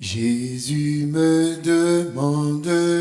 Jésus me demande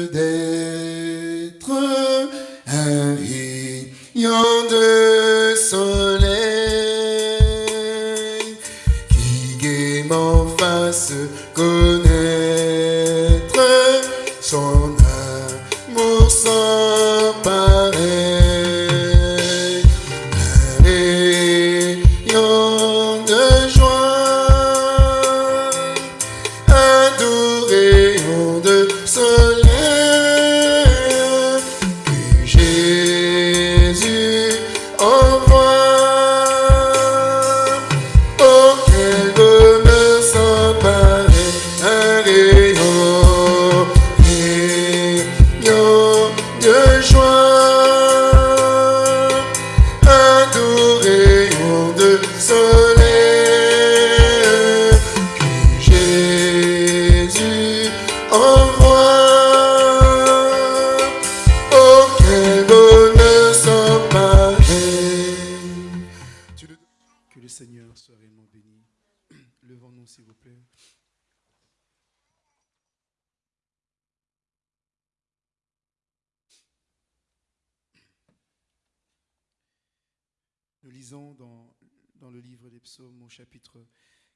psaumes au chapitre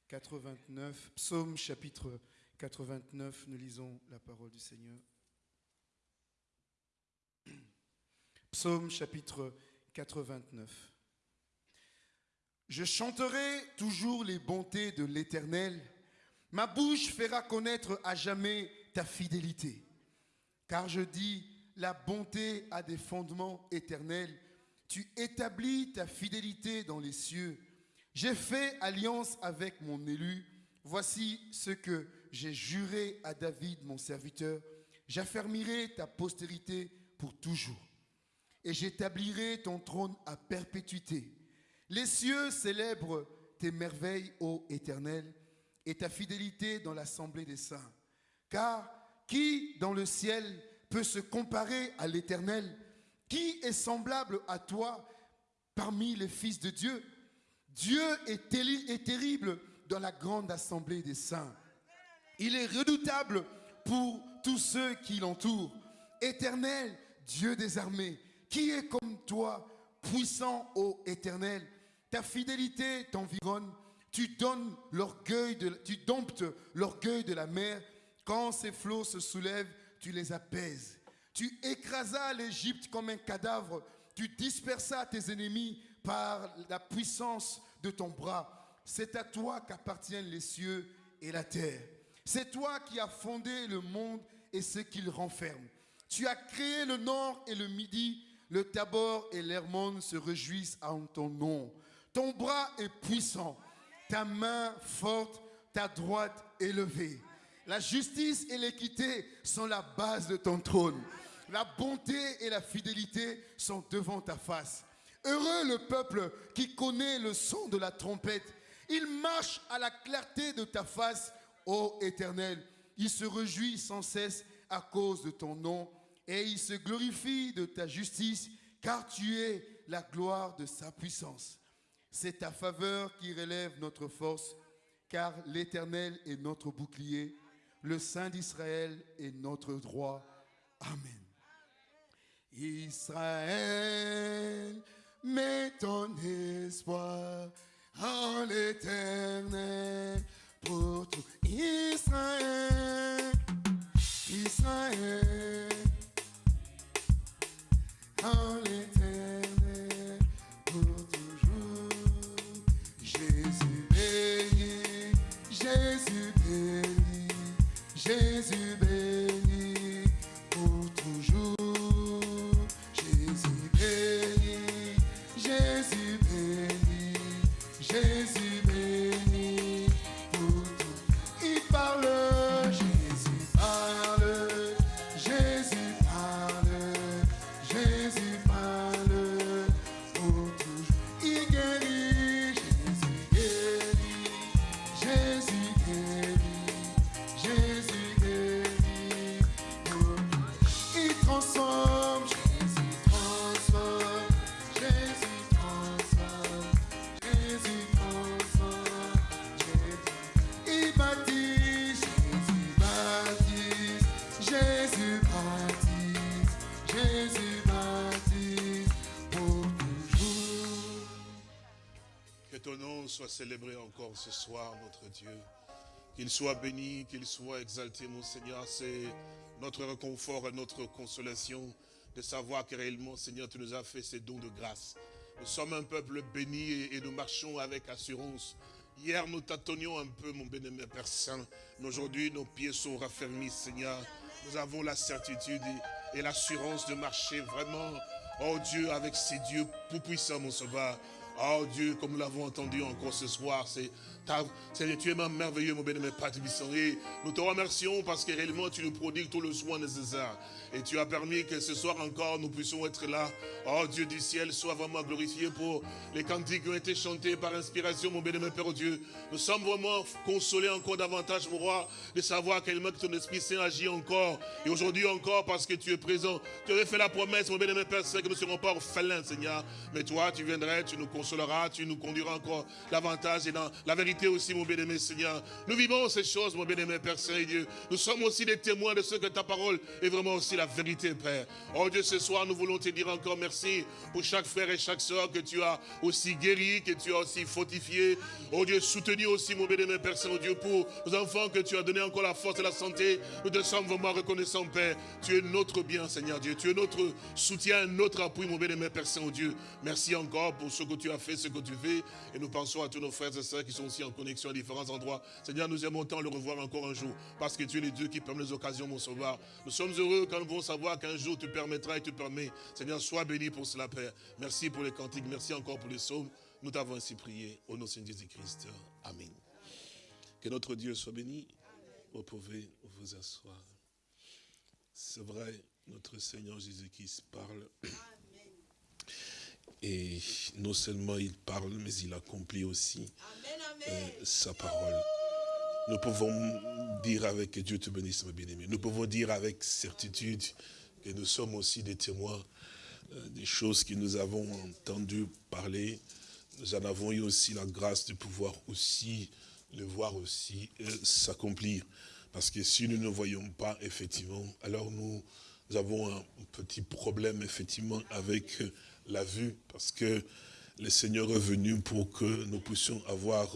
89, psaume chapitre 89, nous lisons la parole du Seigneur. Psaume chapitre 89. Je chanterai toujours les bontés de l'Éternel. Ma bouche fera connaître à jamais ta fidélité. Car je dis, la bonté a des fondements éternels. Tu établis ta fidélité dans les cieux. J'ai fait alliance avec mon élu. Voici ce que j'ai juré à David, mon serviteur. J'affermirai ta postérité pour toujours. Et j'établirai ton trône à perpétuité. Les cieux célèbrent tes merveilles, ô Éternel, et ta fidélité dans l'assemblée des saints. Car qui dans le ciel peut se comparer à l'Éternel? Qui est semblable à toi parmi les fils de Dieu? Dieu est, terri- est terrible dans la grande assemblée des saints. Il est redoutable pour tous ceux qui l'entourent. Éternel, Dieu des armées, qui est comme toi, puissant ô Éternel Ta fidélité t'environne, tu donnes l'orgueil de, tu domptes l'orgueil de la mer. Quand ses flots se soulèvent, tu les apaises. Tu écrasas l'Égypte comme un cadavre, tu dispersas tes ennemis par la puissance de ton bras. C'est à toi qu'appartiennent les cieux et la terre. C'est toi qui as fondé le monde et ce qu'il renferme. Tu as créé le nord et le midi. Le Tabor et l'Hermon se réjouissent en ton nom. Ton bras est puissant, ta main forte, ta droite élevée. La justice et l'équité sont la base de ton trône. La bonté et la fidélité sont devant ta face. Heureux le peuple qui connaît le son de la trompette. Il marche à la clarté de ta face, ô Éternel. Il se réjouit sans cesse à cause de ton nom et il se glorifie de ta justice, car tu es la gloire de sa puissance. C'est ta faveur qui relève notre force, car l'Éternel est notre bouclier, le Saint d'Israël est notre droit. Amen. Israël, mets ton espoir en l'Éternel pour tout Israël, Israël, en l'Éternel célébré encore ce soir, notre Dieu. Qu'il soit béni, qu'il soit exalté, mon Seigneur. C'est notre réconfort et notre consolation de savoir que réellement, Seigneur, tu nous as fait ces dons de grâce. Nous sommes un peuple béni et nous marchons avec assurance. Hier, nous tâtonnions un peu, mon bien-aimé Père Saint. Aujourd'hui, nos pieds sont raffermis, Seigneur. Nous avons la certitude et l'assurance de marcher vraiment, oh Dieu, avec ces dieux tout puissants, mon sauveur. Oh Dieu, comme nous l'avons entendu encore ce soir, c'est Seigneur, tu es merveilleux, mon bien-aimé Père Nous te remercions parce que réellement tu nous prodigues tout le soin nécessaire. Et tu as permis que ce soir encore nous puissions être là. Oh Dieu du ciel, sois vraiment glorifié pour les cantiques qui ont été chantés par inspiration, mon bien-aimé Père Dieu. Nous sommes vraiment consolés encore davantage, mon roi, de savoir que ton Esprit Saint agit encore. Et aujourd'hui encore, parce que tu es présent. Tu avais fait la promesse, mon bien-aimé Père Saint, que nous ne serons pas orphelins, Seigneur. Mais toi, tu viendrais, tu nous consoleras, tu nous conduiras encore davantage et dans la vérité aussi, mon bien-aimé Seigneur. Nous vivons ces choses, mon bien-aimé Père Saint et Dieu. Nous sommes aussi des témoins de ce que ta parole est vraiment aussi la vérité, Père. Oh Dieu, ce soir, nous voulons te dire encore merci pour chaque frère et chaque soeur que tu as aussi guéri, que tu as aussi fortifié. Oh Dieu, soutenu aussi, mon bénémoine Père Saint-Dieu, pour nos enfants que tu as donné encore la force et la santé. Nous te sommes vraiment reconnaissants, Père. Tu es notre bien, Seigneur Dieu. Tu es notre soutien, notre appui, mon bénémoine Père Saint-Dieu. Merci encore pour ce que tu as fait, ce que tu fais. Et nous pensons à tous nos frères et sœurs qui sont aussi en connexion à différents endroits. Seigneur, nous aimons tant le revoir encore un jour, parce que tu es le Dieu qui permet les occasions, mon sauveur. Nous sommes heureux quand nous savoir qu'un jour tu permettras et tu permets. Seigneur, sois béni pour cela, Père. Merci pour les cantiques, merci encore pour les sauves. Nous t'avons ainsi prié au nom de Jésus-Christ. Amen. Que notre Dieu soit béni. Vous pouvez vous asseoir. C'est vrai, notre Seigneur Jésus-Christ parle. Et non seulement il parle, mais il accomplit aussi euh, sa parole. Nous pouvons dire avec Dieu te bénisse. Nous pouvons dire avec certitude que nous sommes aussi des témoins euh, des choses que nous avons entendu parler. Nous en avons eu aussi la grâce de pouvoir aussi le voir aussi euh, s'accomplir. Parce que si nous ne voyons pas, effectivement, alors nous, avons un petit problème, effectivement, avec la vue. Parce que le Seigneur est venu pour que nous puissions avoir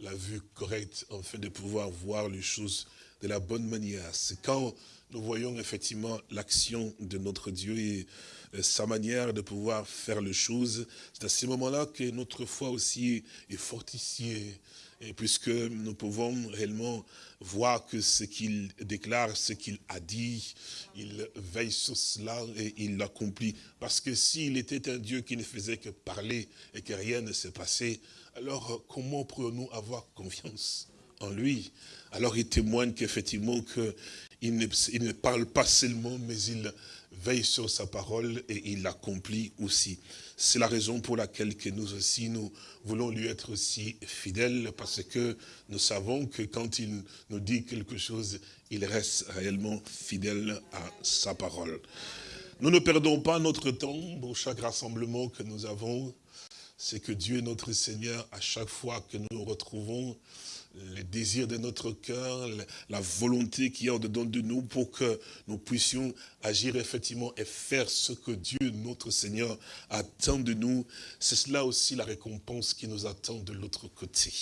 la vue correcte, afin de pouvoir voir les choses de la bonne manière. C'est quand nous voyons effectivement l'action de notre Dieu et euh, sa manière de pouvoir faire les choses, c'est à ce moment-là que notre foi aussi est fortifiée. Et puisque nous pouvons réellement voir que ce qu'il déclare, ce qu'il a dit, il veille sur cela et il l'accomplit. Parce que s'il était un Dieu qui ne faisait que parler et que rien ne s'est passé, alors comment pourrions-nous avoir confiance en lui? Alors il témoigne qu'effectivement il ne parle pas seulement, mais il veille sur sa parole et il l'accomplit aussi. C'est la raison pour laquelle que nous aussi, nous voulons lui être aussi fidèles, parce que nous savons que quand il nous dit quelque chose, il reste réellement fidèle à sa parole. Nous ne perdons pas notre temps pour chaque rassemblement que nous avons c'est que Dieu notre Seigneur, à chaque fois que nous retrouvons les désirs de notre cœur, la volonté qui est en dedans de nous pour que nous puissions agir effectivement et faire ce que Dieu, notre Seigneur, attend de nous, c'est cela aussi la récompense qui nous attend de l'autre côté.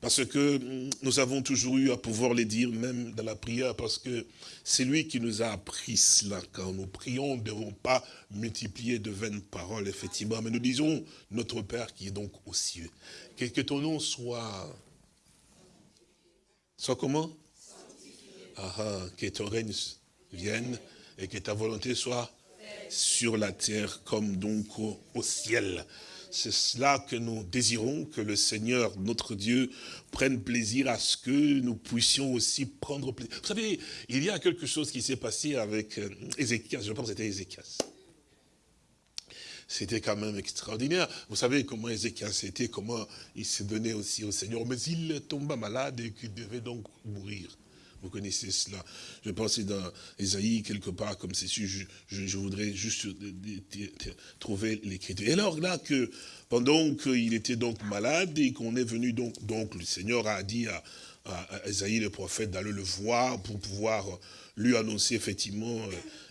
Parce que mm, nous avons toujours eu à pouvoir les dire, même dans la prière, parce que c'est lui qui nous a appris cela. Quand nous prions, nous ne devons pas multiplier de vaines paroles, effectivement. Mais nous disons, notre Père qui est donc aux cieux. Que, que ton nom soit... Soit comment ah, ah, Que ton règne vienne et que ta volonté soit sur la terre comme donc au ciel. C'est cela que nous désirons, que le Seigneur, notre Dieu, prenne plaisir à ce que nous puissions aussi prendre plaisir. Vous savez, il y a quelque chose qui s'est passé avec euh, Ézéchias, je pense que c'était Ézéchias. C'était quand même extraordinaire. Vous savez comment Ézéchias était, comment il s'est donné aussi au Seigneur. Mais il tomba malade et qu'il devait donc mourir. Vous connaissez cela. Je pensais dans Isaïe, quelque part, comme c'est je, je, voudrais juste trouver l'écriture. Et alors là, que pendant qu'il était donc malade et qu'on est venu donc, donc le Seigneur a dit à, à, le prophète d'aller le voir pour pouvoir lui annoncer effectivement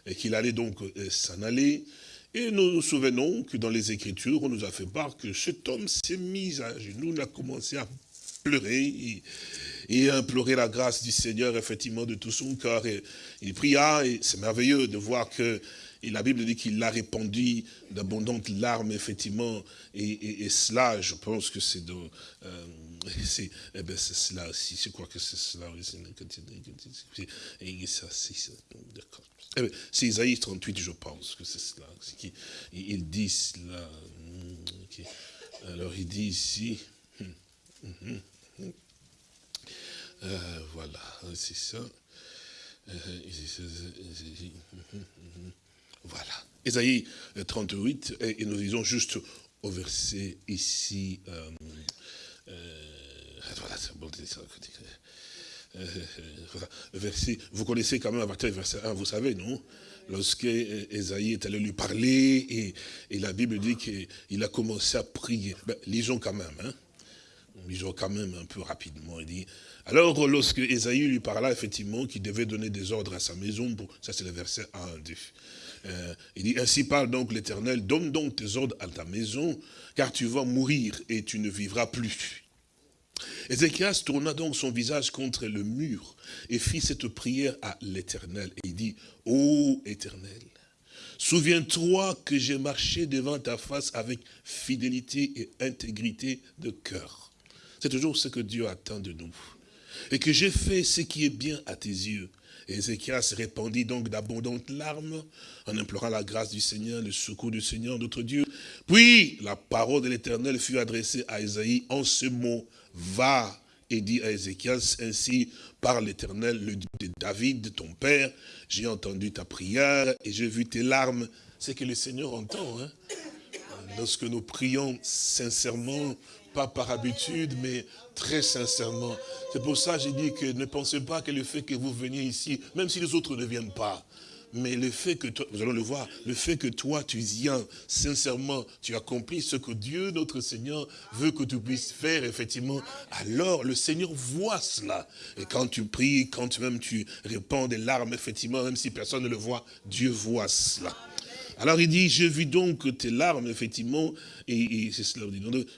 euh, qu'il allait donc euh, s'en aller. Et nous nous souvenons que dans les Écritures, on nous a fait part que cet homme s'est mis à genoux, il a commencé à pleurer et, à implorer la grâce du Seigneur, effectivement, de tout son cœur. Et il pria, et c'est merveilleux de voir que et la Bible dit qu'il a répandu d'abondantes larmes, effectivement, et, cela, je pense que c'est dans... Euh, eh ben c'est cela aussi, je crois que c'est cela aussi. Et ça, c'est d'accord. Eh ben, c'est Isaïe 38, je pense que c'est cela. Il dit cela. Alors il dit ici. Hum, hum, hum, euh, voilà, c'est ça. Euh, voilà. Isaïe 38, et, nous disons juste au verset ici. Euh, voilà, c'est bon, euh, verset, vous connaissez quand même à partir du verset 1, vous savez, non? Lorsque Esaïe est allé lui parler, et, la Bible dit qu'il a commencé à prier. Ben, lisons quand même, hein Lisons quand même un peu rapidement. Il dit, alors lorsque Esaïe lui parla, effectivement, qu'il devait donner des ordres à sa maison, ça c'est le verset 1, 2. Euh, il dit, ainsi parle donc l'Éternel, donne donc tes ordres à ta maison, car tu vas mourir et tu ne vivras plus. Ézéchias tourna donc son visage contre le mur et fit cette prière à l'Éternel. Et il dit, Ô Éternel, souviens-toi que j'ai marché devant ta face avec fidélité et intégrité de cœur. C'est toujours ce que Dieu attend de nous. Et que j'ai fait ce qui est bien à tes yeux. Ézéchias répandit donc d'abondantes larmes en implorant la grâce du Seigneur, le secours du Seigneur, notre Dieu. Puis la parole de l'Éternel fut adressée à Isaïe en ce mot, va et dis à Ézéchias, ainsi par l'Éternel, le Dieu de David, ton père, j'ai entendu ta prière et j'ai vu tes larmes. C'est que le Seigneur entend. Hein. Lorsque nous prions sincèrement, pas par habitude, mais très sincèrement. C'est pour ça que j'ai dit que ne pensez pas que le fait que vous veniez ici, même si les autres ne viennent pas, mais le fait que toi, vous allons le voir, le fait que toi tu viens sincèrement, tu accomplis ce que Dieu, notre Seigneur, veut que tu puisses faire, effectivement, alors le Seigneur voit cela. Et quand tu pries, quand même tu répands des larmes, effectivement, même si personne ne le voit, Dieu voit cela. Alors il dit, je vis donc tes larmes, effectivement, et, c'est cela,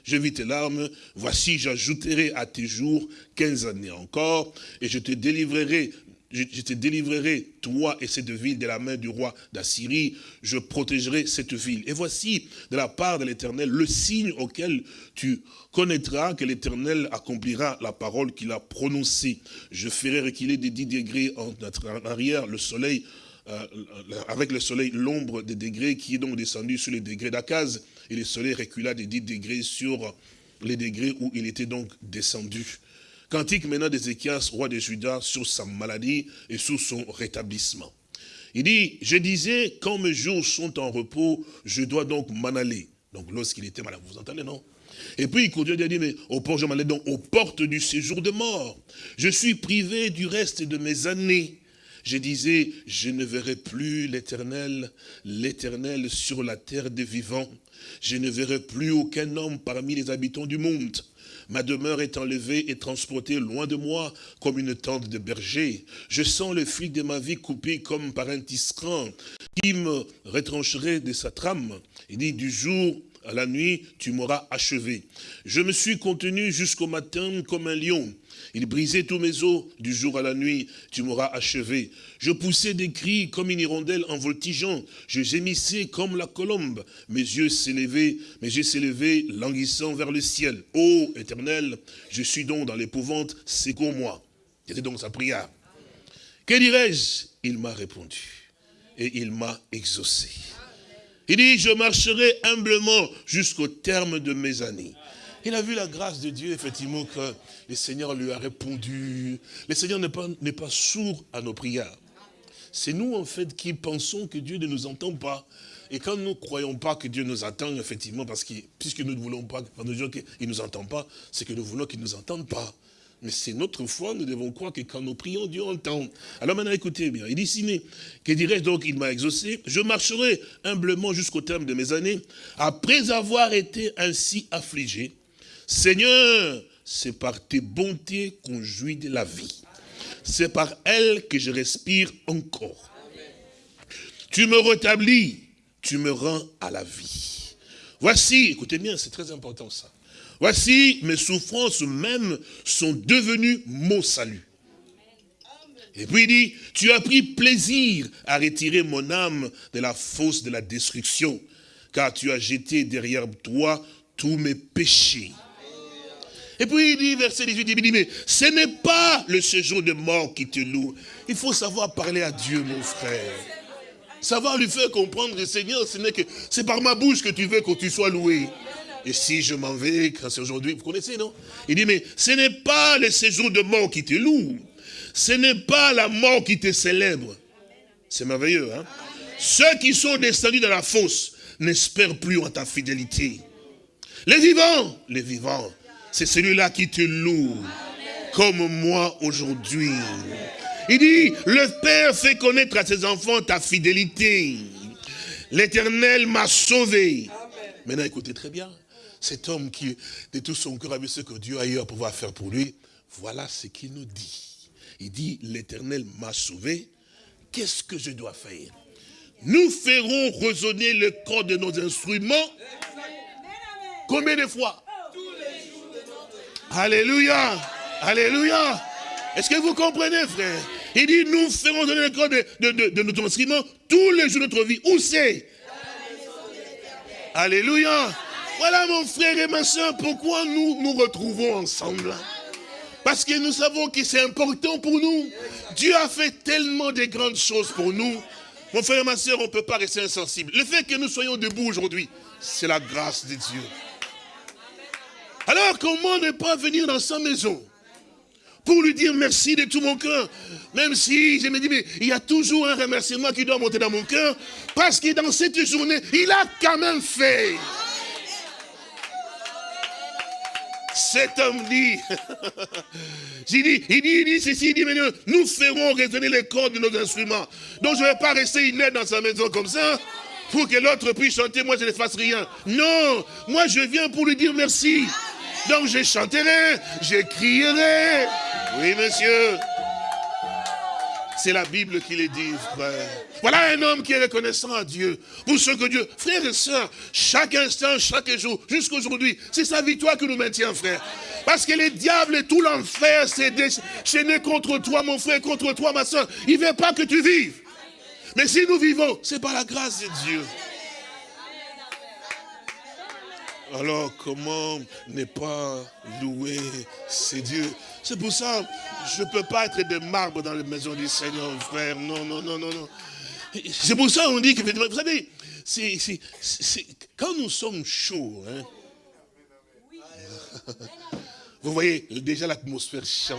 je vis tes larmes, voici j'ajouterai à tes jours 15 années encore, et je te délivrerai je, te délivrerai, toi et cette ville, de la main du roi d'Assyrie, je protégerai cette ville. Et voici, de la part de l'Éternel, le signe auquel tu connaîtras que l'Éternel accomplira la parole qu'il a prononcée. Je ferai reculer des 10 degrés en arrière le soleil, euh, avec le soleil, l'ombre des degrés qui est donc descendu sur les degrés d'Akaz, et le soleil recula des 10 degrés sur les degrés où il était donc descendu. Cantique maintenant d'Ézéchias, roi de Juda, sur sa maladie et sur son rétablissement. Il dit, je disais, quand mes jours sont en repos, je dois donc m'en aller. Donc lorsqu'il était malade, vous entendez, non? Et puis il continue à dire, mais au port, je m'en donc aux portes du séjour de mort. Je suis privé du reste de mes années. Je disais, je ne verrai plus l'éternel, l'éternel sur la terre des vivants. Je ne verrai plus aucun homme parmi les habitants du monde. Ma demeure est enlevée et transportée loin de moi comme une tente de berger. Je sens le fil de ma vie coupé comme par un tisserand qui me retrancherait de sa trame. Il dit, du jour à la nuit, tu m'auras achevé. Je me suis contenu jusqu'au matin comme un lion. Il brisait tous mes os du jour à la nuit, tu m'auras achevé. Je poussais des cris comme une hirondelle en voltigeant. Je gémissais comme la colombe. Mes yeux s'élevaient, mes yeux s'élevaient, languissant vers le ciel. Ô éternel, je suis donc dans l'épouvante, secours-moi. C'était donc sa prière. Que dirais-je? Il m'a répondu et il m'a exaucé. Il dit, je marcherai humblement jusqu'au terme de mes années. Il a vu la grâce de Dieu, effectivement, que le Seigneur lui a répondu. Le Seigneur n'est pas, sourd à nos prières. C'est nous, en fait, qui pensons que Dieu ne nous entend pas. Et quand nous ne croyons pas que Dieu nous attend, effectivement, parce que puisque nous ne voulons pas, quand nous disons qu'il ne nous entend pas, c'est que nous voulons qu'il ne nous entende pas. Mais c'est notre foi, nous devons croire que quand nous prions, Dieu entend. Alors maintenant, écoutez bien. Il dit, Siné, que dirais-je donc, il m'a exaucé. Je marcherai humblement jusqu'au terme de mes années, après avoir été ainsi affligé. Seigneur, c'est par tes bontés qu'on jouit de la vie. C'est par elles que je respire encore. Tu me rétablis tu me rends à la vie. Voici, écoutez bien, c'est très important ça. Voici, mes souffrances même sont devenues mon salut. Et puis il dit, tu as pris plaisir à retirer mon âme de la fosse de la destruction, car tu as jeté derrière toi tous mes péchés. Et puis il dit, verset 18, il dit, mais ce n'est pas le séjour de mort qui te loue. Il faut savoir parler à Dieu, mon frère. Savoir lui faire comprendre, Seigneur, ce n'est que c'est par ma bouche que tu veux que tu sois loué. Et si je m'en vais, c'est aujourd'hui, vous connaissez, non? Il dit, mais ce n'est pas le séjour de mort qui te loue. Ce n'est pas la mort qui te célèbre. C'est merveilleux, hein? Ceux qui sont descendus dans la fosse n'espèrent plus en ta fidélité. Les vivants, les vivants, c'est celui-là qui te loue, comme moi aujourd'hui. Il dit, le Père fait connaître à ses enfants ta fidélité. L'Éternel m'a sauvé. Maintenant, écoutez très bien. Cet homme qui, de tout son cœur, a vu ce que Dieu a eu à pouvoir faire pour lui, voilà ce qu'il nous dit. Il dit, l'Éternel m'a sauvé. Qu'est-ce que je dois faire? Nous ferons résonner le corps de nos instruments. Combien de fois? Alléluia Alléluia Est-ce que vous comprenez, frère? Il dit, nous ferons résonner le corps de, notre instrument tous les jours de notre vie. Où c'est? Alléluia Voilà mon frère et ma soeur, pourquoi nous nous retrouvons ensemble. Parce que nous savons que c'est important pour nous. Dieu a fait tellement de grandes choses pour nous. Mon frère et ma soeur, on ne peut pas rester insensible. Le fait que nous soyons debout aujourd'hui, c'est la grâce de Dieu. Alors comment ne pas venir dans sa maison pour lui dire merci de tout mon cœur? Même si je me dis, mais il y a toujours un remerciement qui doit monter dans mon cœur, parce que dans cette journée, il a quand même fait. Cet homme dit, il dit, il dit, il dit ceci, il dit, mais nous ferons résonner les cordes de nos instruments. Donc je ne vais pas rester inerte dans sa maison comme ça, pour que l'autre puisse chanter, moi je ne fasse rien. Non, moi je viens pour lui dire merci. Donc je chanterai, je crierai. Oui, monsieur. C'est la Bible qui le dit, frère. Voilà un homme qui est reconnaissant à Dieu. Pour ce que Dieu, frères et sœurs, chaque instant, chaque jour, jusqu'à aujourd'hui, c'est sa victoire qui nous maintient, frère. Parce que les diables et tout l'enfer s'est déchaîné contre toi, mon frère, contre toi, ma soeur. Il ne veut pas que tu vives. Mais si nous vivons, c'est par la grâce de Dieu. Alors comment ne pas louer ces dieux? C'est pour ça, je ne peux pas être de marbre dans la maison du Seigneur, frère. Non, non, non, non, non. C'est pour ça qu'on dit que, vous savez, quand nous sommes chauds, hein, vous voyez, déjà l'atmosphère change.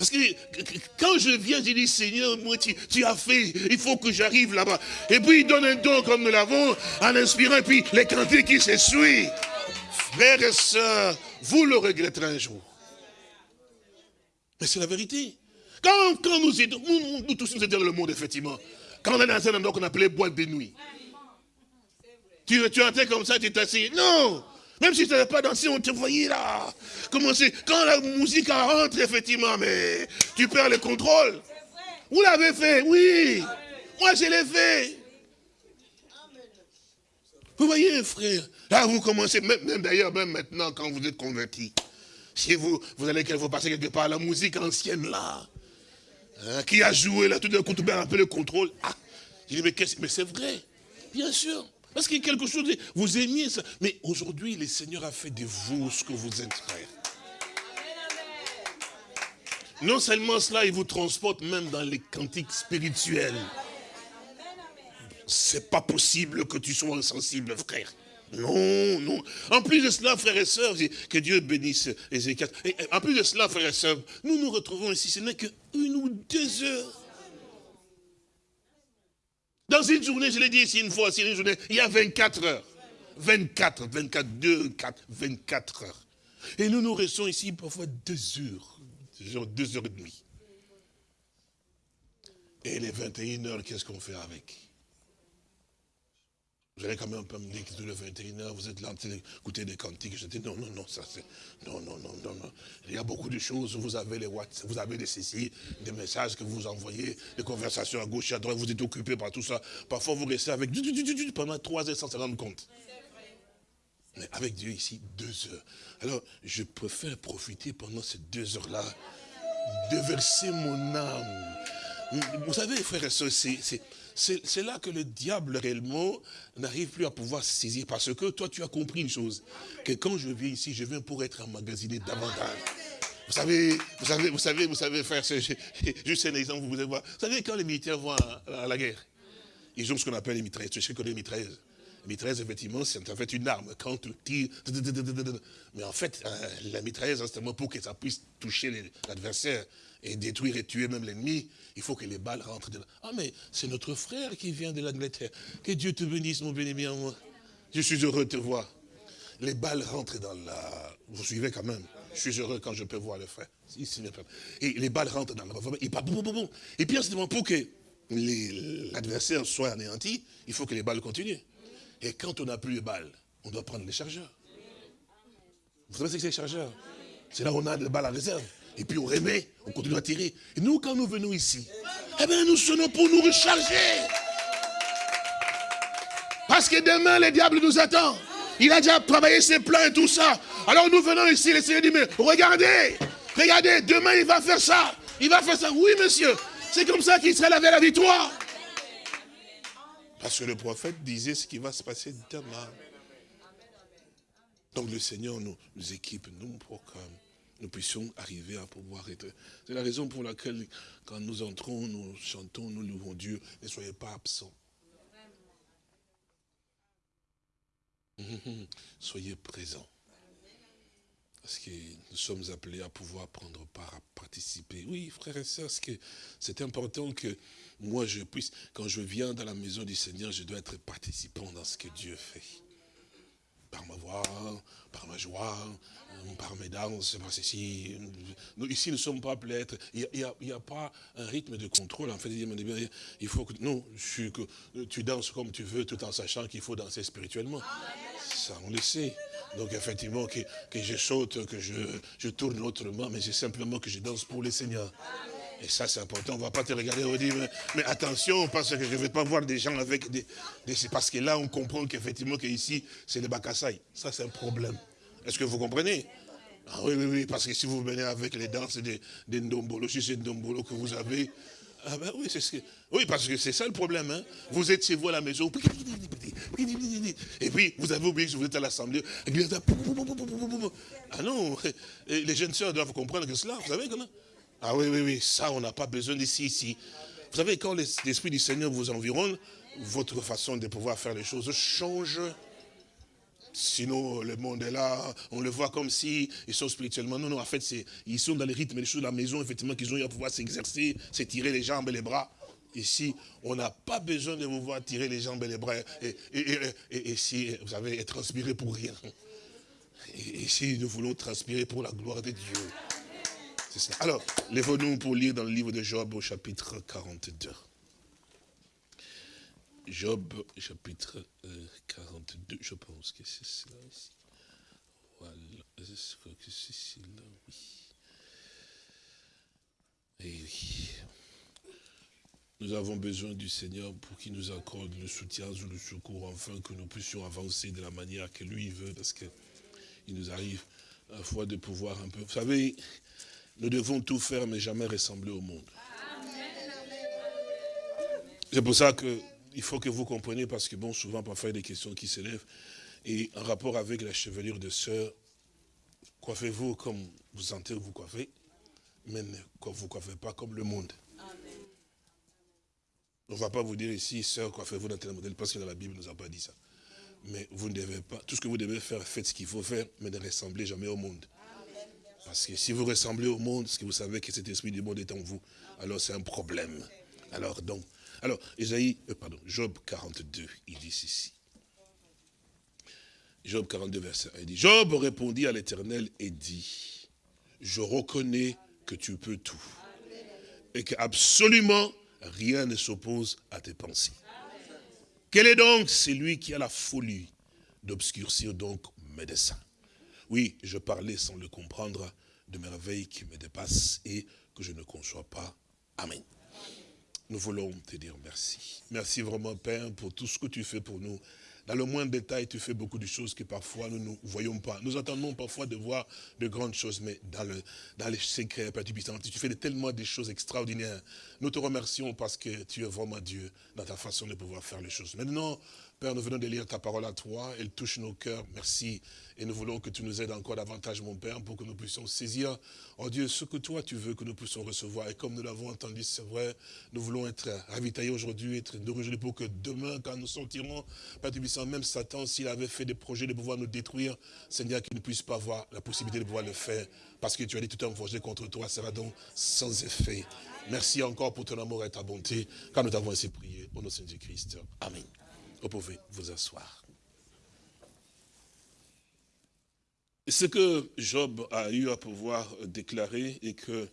Parce que quand je viens, je dis, Seigneur, moi, tu, as fait, il faut que j'arrive là-bas. Et puis, il donne un don comme nous l'avons, en inspirant, et puis les cantiques qui s'essuient. Frères et sœurs, vous le regretterez un jour. Mais c'est la vérité. Quand, quand nous, nous, nous, tous nous étions dans le monde, effectivement, quand on est dans un endroit qu'on appelait boîte de nuit, tu, tu entrais comme ça, tu t'assis. Non même si tu n'avais pas dansé, on te voyait là. Comment c'est? Quand la musique rentre, effectivement, mais tu perds le contrôle. Vous l'avez fait, oui. Moi, je l'ai fait. Vous voyez, frère, là, vous commencez, même, d'ailleurs, même maintenant, quand vous êtes converti, si vous, vous allez vous passer quelque part, la musique ancienne, là, hein, qui a joué, là, tout d'un coup, tu perds un peu le contrôle. Ah, je dis, mais, mais c'est vrai, bien sûr. Parce a quelque chose, vous aimiez ça. Mais aujourd'hui, le Seigneur a fait de vous ce que vous êtes, frère. Non seulement cela, il vous transporte même dans les cantiques spirituels. C'est pas possible que tu sois insensible, frère. Non, non. En plus de cela, frères et sœurs, que Dieu bénisse Ézéchiel. En plus de cela, frères et sœurs, nous nous retrouvons ici, ce n'est qu'une ou deux heures. Dans une journée, je l'ai dit ici une fois, une journée, il y a 24 heures. 24, 24, 2, 4, 24 heures. Et nous nous restons ici parfois deux heures, genre deux heures et demie. Et les 21 heures, qu'est-ce qu'on fait avec? Vous allez quand même pas me dire que le 21h, vous êtes là en train d'écouter des cantiques. Je dis non, non, non, ça c'est. Non, non, non, non, non. Il y a beaucoup de choses. Vous avez les WhatsApp, vous avez des CC, des messages que vous envoyez, des conversations à gauche et à droite, vous êtes occupé par tout ça. Parfois vous restez avec pendant trois heures sans se rendre compte. Mais avec Dieu ici, deux heures. Alors, je préfère profiter pendant ces deux heures-là de verser mon âme. Vous savez, frères et sœurs, c'est c'est là que le diable réellement n'arrive plus à pouvoir saisir. Parce que toi, tu as compris une chose. Que quand je viens ici, je viens pour être emmagasiné davantage. Vous savez, vous savez, vous savez, vous savez faire, juste un exemple, vous voir. Vous savez, quand les militaires vont à, la guerre, ils ont ce qu'on appelle les mitrailleuses. Tu sais que les mitrailleuses mitrailleuse, effectivement, c'est en fait une arme. Quand tu tires, mais en fait, euh, la mitrailleuse, pour que ça puisse toucher l'adversaire et détruire et tuer même l'ennemi, il faut que les balles rentrent dedans. Ah, mais c'est notre frère qui vient de l'Angleterre. Que Dieu te bénisse, mon béni bien moi. Je suis heureux de te voir. Les balles rentrent dans la... Vous suivez quand même. Je suis heureux quand je peux voir le frère. Et les balles rentrent dans la... Et puis, pour que l'adversaire soit anéanti, il faut que les balles continuent. Et quand on n'a plus de balles, on doit prendre les chargeurs. Vous savez ce que c'est les chargeurs? C'est là où on a des balles à réserve. Et puis on remet, on continue à tirer. Et nous, quand nous venons ici, eh bien, nous sonnons pour nous recharger. Parce que demain, le diable nous attend. Il a déjà travaillé ses plans et tout ça. Alors nous venons ici, le Seigneur dit, mais regardez, regardez, demain il va faire ça. Il va faire ça. Oui, monsieur. C'est comme ça qu'il sera la victoire. Parce que le prophète disait ce qui va se passer demain. Donc le Seigneur nous, équipe, nous, pour que nous puissions arriver à pouvoir être. C'est la raison pour laquelle, quand nous entrons, nous chantons, nous louons Dieu, ne soyez pas absents. Soyez présents. Parce que nous sommes appelés à pouvoir prendre part, à participer. Oui, frères et sœurs, c'est important que moi je puisse, quand je viens dans la maison du Seigneur, je dois être participant dans ce que Dieu fait. Par ma voix, par ma joie, par mes danses, parce ici, nous, ici nous ne sommes pas appelés à il n'y a, pas un rythme de contrôle, en fait, il faut que, non, tu danses comme tu veux, tout en sachant qu'il faut danser spirituellement. Ça, on le sait. Donc effectivement, que, que je saute, que je, je tourne autrement, mais c'est simplement que je danse pour le Seigneur. Et ça, c'est important. On ne va pas te regarder et dire, mais, attention, parce que je ne vais pas voir des gens avec des... parce que là, on comprend qu'effectivement, qu'ici, c'est le Bakassai. Ça, c'est un problème. Est-ce que vous comprenez ah oui, oui, oui, parce que si vous venez avec les danses des, des Ndombolo, si c'est Ndombolo que vous avez, ah ben oui, c'est ce que, oui, parce que c'est ça le problème. Hein. Vous êtes chez vous à la maison, et puis vous avez oublié que vous êtes à l'assemblée. Ah non, les jeunes sœurs doivent comprendre que cela, vous savez comment ah oui, oui, oui, ça, on n'a pas besoin d'ici, ici. Vous savez, quand l'Esprit du Seigneur vous environne, votre façon de pouvoir faire les choses change. Sinon, le monde est là, on le voit comme si ils sont spirituellement. Non, non, en fait, ils sont dans les rythmes des choses de la maison, effectivement, qu'ils ont eu à pouvoir s'exercer, s'étirer les jambes et les bras. Ici, on n'a pas besoin de vous voir tirer les jambes et les bras. Et, si vous avez transpiré pour rien. Ici, nous voulons transpirer pour la gloire de Dieu. Alors, lèvons-nous pour lire dans le livre de Job au chapitre 42. Job, chapitre 42, euh, je pense que c'est cela ici. Voilà, je crois que c'est cela, oui. Et oui. Nous avons besoin du Seigneur pour qu'il nous accorde le soutien ou le secours, afin que nous puissions avancer de la manière que lui veut, parce qu'il nous arrive à la fois de pouvoir un peu... Vous savez, nous devons tout faire, mais jamais ressembler au monde. C'est pour ça qu'il faut que vous compreniez, parce que bon, souvent, parfois, il y a des questions qui s'élèvent. Et en rapport avec la chevelure de sœur, coiffez-vous comme vous sentez vous coiffez, mais ne vous coiffez pas comme le monde. On ne va pas vous dire ici, sœur, coiffez-vous dans tel modèle, parce que dans la Bible, ne nous a pas dit ça. Mais vous ne devez pas, tout ce que vous devez faire, faites ce qu'il faut faire, mais ne ressemblez jamais au monde. Parce que si vous ressemblez au monde, ce que vous savez que cet esprit du monde est en vous, alors c'est un problème. Alors donc, alors, Isaïe, euh, pardon, Job 42, il dit ceci. Job 42, verset 1, il dit, Job répondit à l'éternel et dit, je reconnais que tu peux tout. Et qu'absolument rien ne s'oppose à tes pensées. Quel est donc celui qui a la folie d'obscurcir donc mes desseins? Oui, je parlais sans le comprendre de merveilles qui me dépassent et que je ne conçois pas. Amen. Nous voulons te dire merci. Merci vraiment, Père, pour tout ce que tu fais pour nous. Dans le moindre détail, tu fais beaucoup de choses que parfois nous ne voyons pas. Nous attendons parfois de voir de grandes choses, mais dans, le, dans les secrets, Père, tu, tu fais tellement de choses extraordinaires. Nous te remercions parce que tu es vraiment Dieu dans ta façon de pouvoir faire les choses. Maintenant, Père, nous venons de lire ta parole à toi, elle touche nos cœurs, merci. Et nous voulons que tu nous aides encore davantage, mon Père, pour que nous puissions saisir, oh Dieu, ce que toi tu veux que nous puissions recevoir. Et comme nous l'avons entendu, c'est vrai, nous voulons être ravitaillés aujourd'hui, être nourris pour que demain, quand nous sortirons, Père Tubissant, même Satan, s'il avait fait des projets de pouvoir nous détruire, Seigneur, qu'il ne puisse pas avoir la possibilité de pouvoir le faire. Parce que tu as dit tout un projet contre toi sera donc sans effet. Merci encore pour ton amour et ta bonté, quand nous t'avons ainsi prié. Au nom de Jésus-Christ. Amen. Vous pouvez vous asseoir. Ce que Job a eu à pouvoir déclarer et que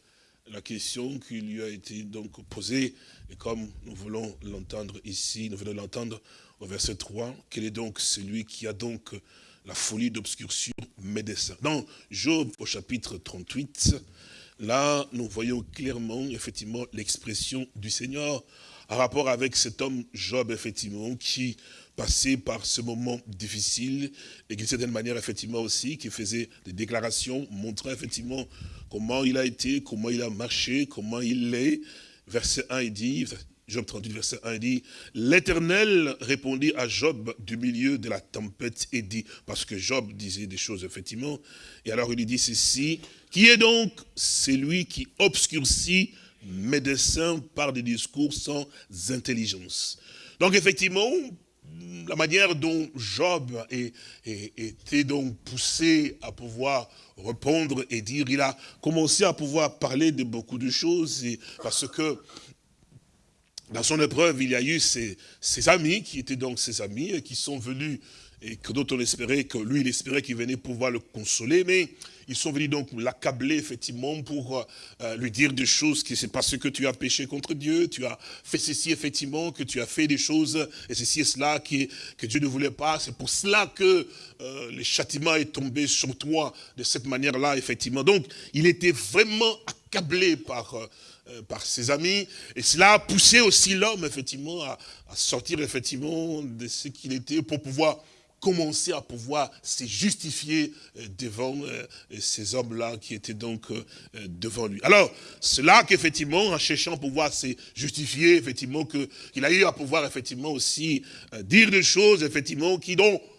la question qui lui a été donc posée, et comme nous voulons l'entendre ici, nous venons l'entendre au verset 3, quel est donc celui qui a donc la folie d'obscurcir desseins. Dans Job au chapitre 38, là nous voyons clairement effectivement l'expression du Seigneur en rapport avec cet homme Job, effectivement, qui passait par ce moment difficile et qui, d'une certaine manière, effectivement aussi, qui faisait des déclarations, montrant effectivement comment il a été, comment il a marché, comment il est. Verset 1, il dit, Job 38, verset 1, il dit, l'Éternel répondit à Job du milieu de la tempête et dit, parce que Job disait des choses, effectivement, et alors il lui dit ceci, qui est donc celui qui obscurcit médecin par des discours sans intelligence. Donc effectivement, la manière dont Job était donc poussé à pouvoir répondre et dire, il a commencé à pouvoir parler de beaucoup de choses, parce que dans son épreuve, il y a eu ses, ses, amis, qui étaient donc ses amis, et qui sont venus, et que d'autres on espérait, que lui, il espérait qu'il venait pouvoir le consoler, mais ils sont venus donc l'accabler, effectivement, pour euh, lui dire des choses que c'est parce que tu as péché contre Dieu, tu as fait ceci, effectivement, que tu as fait des choses, et ceci et cela qui, que Dieu ne voulait pas. C'est pour cela que euh, le châtiment est tombé sur toi de cette manière-là, effectivement. Donc, il était vraiment accablé par... Euh, par ses amis, et cela a poussé aussi l'homme, effectivement, à, à, sortir, effectivement, de ce qu'il était, pour pouvoir commencer à pouvoir se justifier euh, devant euh, ces hommes-là qui étaient donc euh, devant lui. Alors, cela qu'effectivement, en cherchant à pouvoir se justifier, effectivement, qu'il a eu à pouvoir effectivement aussi dire des choses, effectivement, qui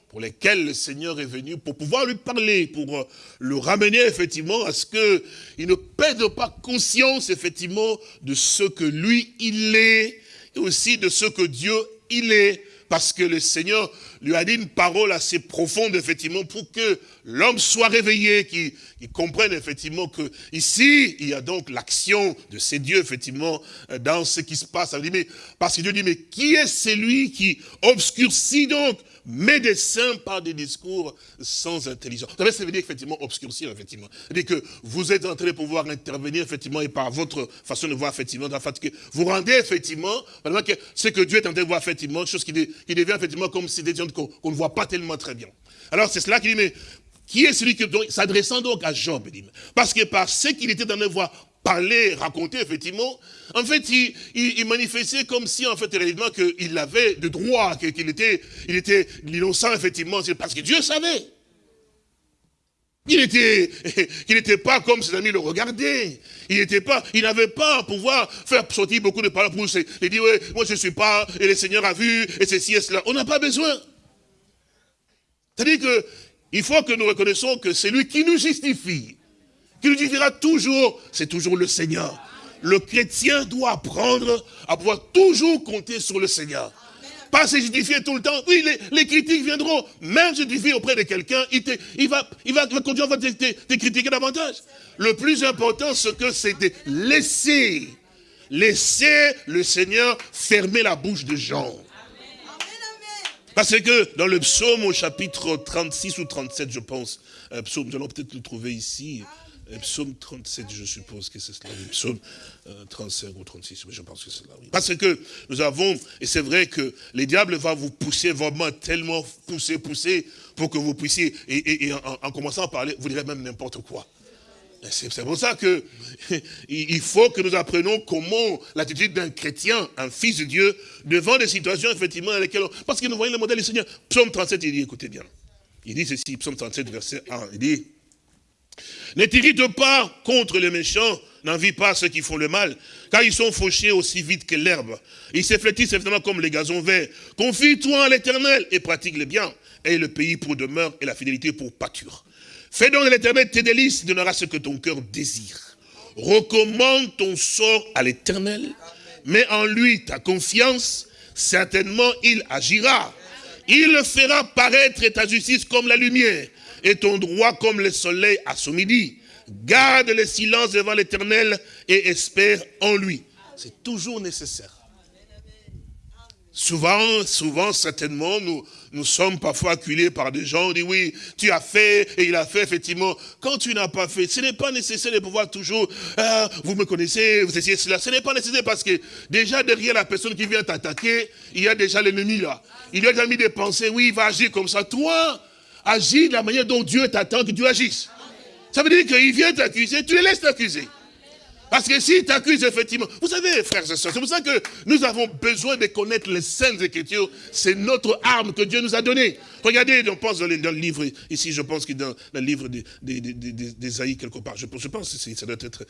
pour lesquelles le Seigneur est venu pour pouvoir lui parler, pour le ramener effectivement à ce qu'il ne perde pas conscience effectivement de ce que lui il est et aussi de ce que Dieu il est parce que le Seigneur lui a dit une parole assez profonde, effectivement, pour que l'homme soit réveillé, qu'il comprenne, effectivement, que ici, il y a donc l'action de ces dieux, effectivement, euh, dans ce qui se passe. Parce que Dieu dit, mais qui est celui qui obscurcit donc mes desseins par des discours sans intelligence. Ça veut dire effectivement obscurcir, effectivement. C'est-à-dire que vous êtes en train de pouvoir intervenir, effectivement, et par votre façon de voir, effectivement, dans que vous rendez, effectivement, que ce que Dieu est en train de voir, effectivement, chose qui, qui devient, effectivement, comme si des gens qu'on ne voit pas tellement très bien. Alors, c'est cela qui dit, mais qui est celui qui, s'adressant donc à Job, parce que par ce qu'il était en train de voir parler, raconter, effectivement, en fait, il, manifestait comme si, en fait, réellement, qu'il avait de droit, qu'il était, il était l'innocent, effectivement, parce que Dieu savait. Il était, il n'était pas comme ses amis le regardaient. Il n'était pas, il n'avait pas à pouvoir faire sortir beaucoup de paroles pour lui dire, ouais, moi je ne suis pas, et le Seigneur a vu, et ceci et cela. On n'a pas besoin. C'est-à-dire que, il faut que nous reconnaissons que c'est lui qui nous justifie qui nous dira toujours, c'est toujours le Seigneur. Le chrétien doit apprendre à pouvoir toujours compter sur le Seigneur. Pas se justifier tout le temps. Oui, les, critiques viendront. Même justifier auprès de quelqu'un, il, va, il va continuer à te, critiquer davantage. Le plus important, ce que c'est de laisser, laisser le Seigneur fermer la bouche de gens. Parce que dans le psaume au chapitre 36 ou 37, je pense, euh, psaume, nous allons peut-être le trouver ici, Psaume 37, je suppose que c'est cela. Psaume 35 ou 36, mais je pense que c'est cela. Oui. Parce que nous avons, et c'est vrai que les diables va vous pousser vraiment tellement pousser, pousser, pour que vous puissiez, et, en, commençant à parler, vous direz même n'importe quoi. C'est pour ça que il faut que nous apprenions comment l'attitude d'un chrétien, un fils de Dieu, devant des situations effectivement dans lesquelles... Parce que nous voyons le modèle du Seigneur. Psaume 37, il dit, écoutez bien. Il dit ceci, Psaume 37, verset 1, il dit, ne t'irrite pas contre les méchants, n'envie pas ceux qui font le mal, car ils sont fauchés aussi vite que l'herbe. Ils s'efflétissent effectivement comme les gazons verts. Confie-toi à l'éternel et pratique le bien, et le pays pour demeure et la fidélité pour pâture. Fais donc de l'éternel tes délices, donnera ce que ton cœur désire. Recommande ton sort à l'éternel, mets en lui ta confiance, certainement il agira. Il fera paraître ta justice comme la lumière et ton droit comme le soleil à son midi. Garde le silence devant l'éternel et espère en lui. C'est toujours nécessaire. Souvent, souvent, certainement, nous, nous sommes parfois acculés par des gens, on dit oui, tu as fait, et il a fait, effectivement. Quand tu n'as pas fait, ce n'est pas nécessaire de pouvoir toujours, ah, vous me connaissez, vous essayez cela. Ce n'est pas nécessaire parce que déjà derrière la personne qui vient t'attaquer, il y a déjà l'ennemi là. Il a déjà mis des pensées, oui, il va agir comme ça. Toi, agis de la manière dont Dieu t'attend que tu agisses. Ça veut dire qu'il vient t'accuser, tu le laisses t'accuser. Parce que s'il t'accuse, effectivement, vous savez, frères et sœurs, c'est pour ça que nous avons besoin de connaître les saintes écritures. C'est notre arme que Dieu nous a donnée. Regardez, on pense dans le, livre, ici, je pense que dans le livre d'Ésaïe, quelque part, je, pense que ça doit être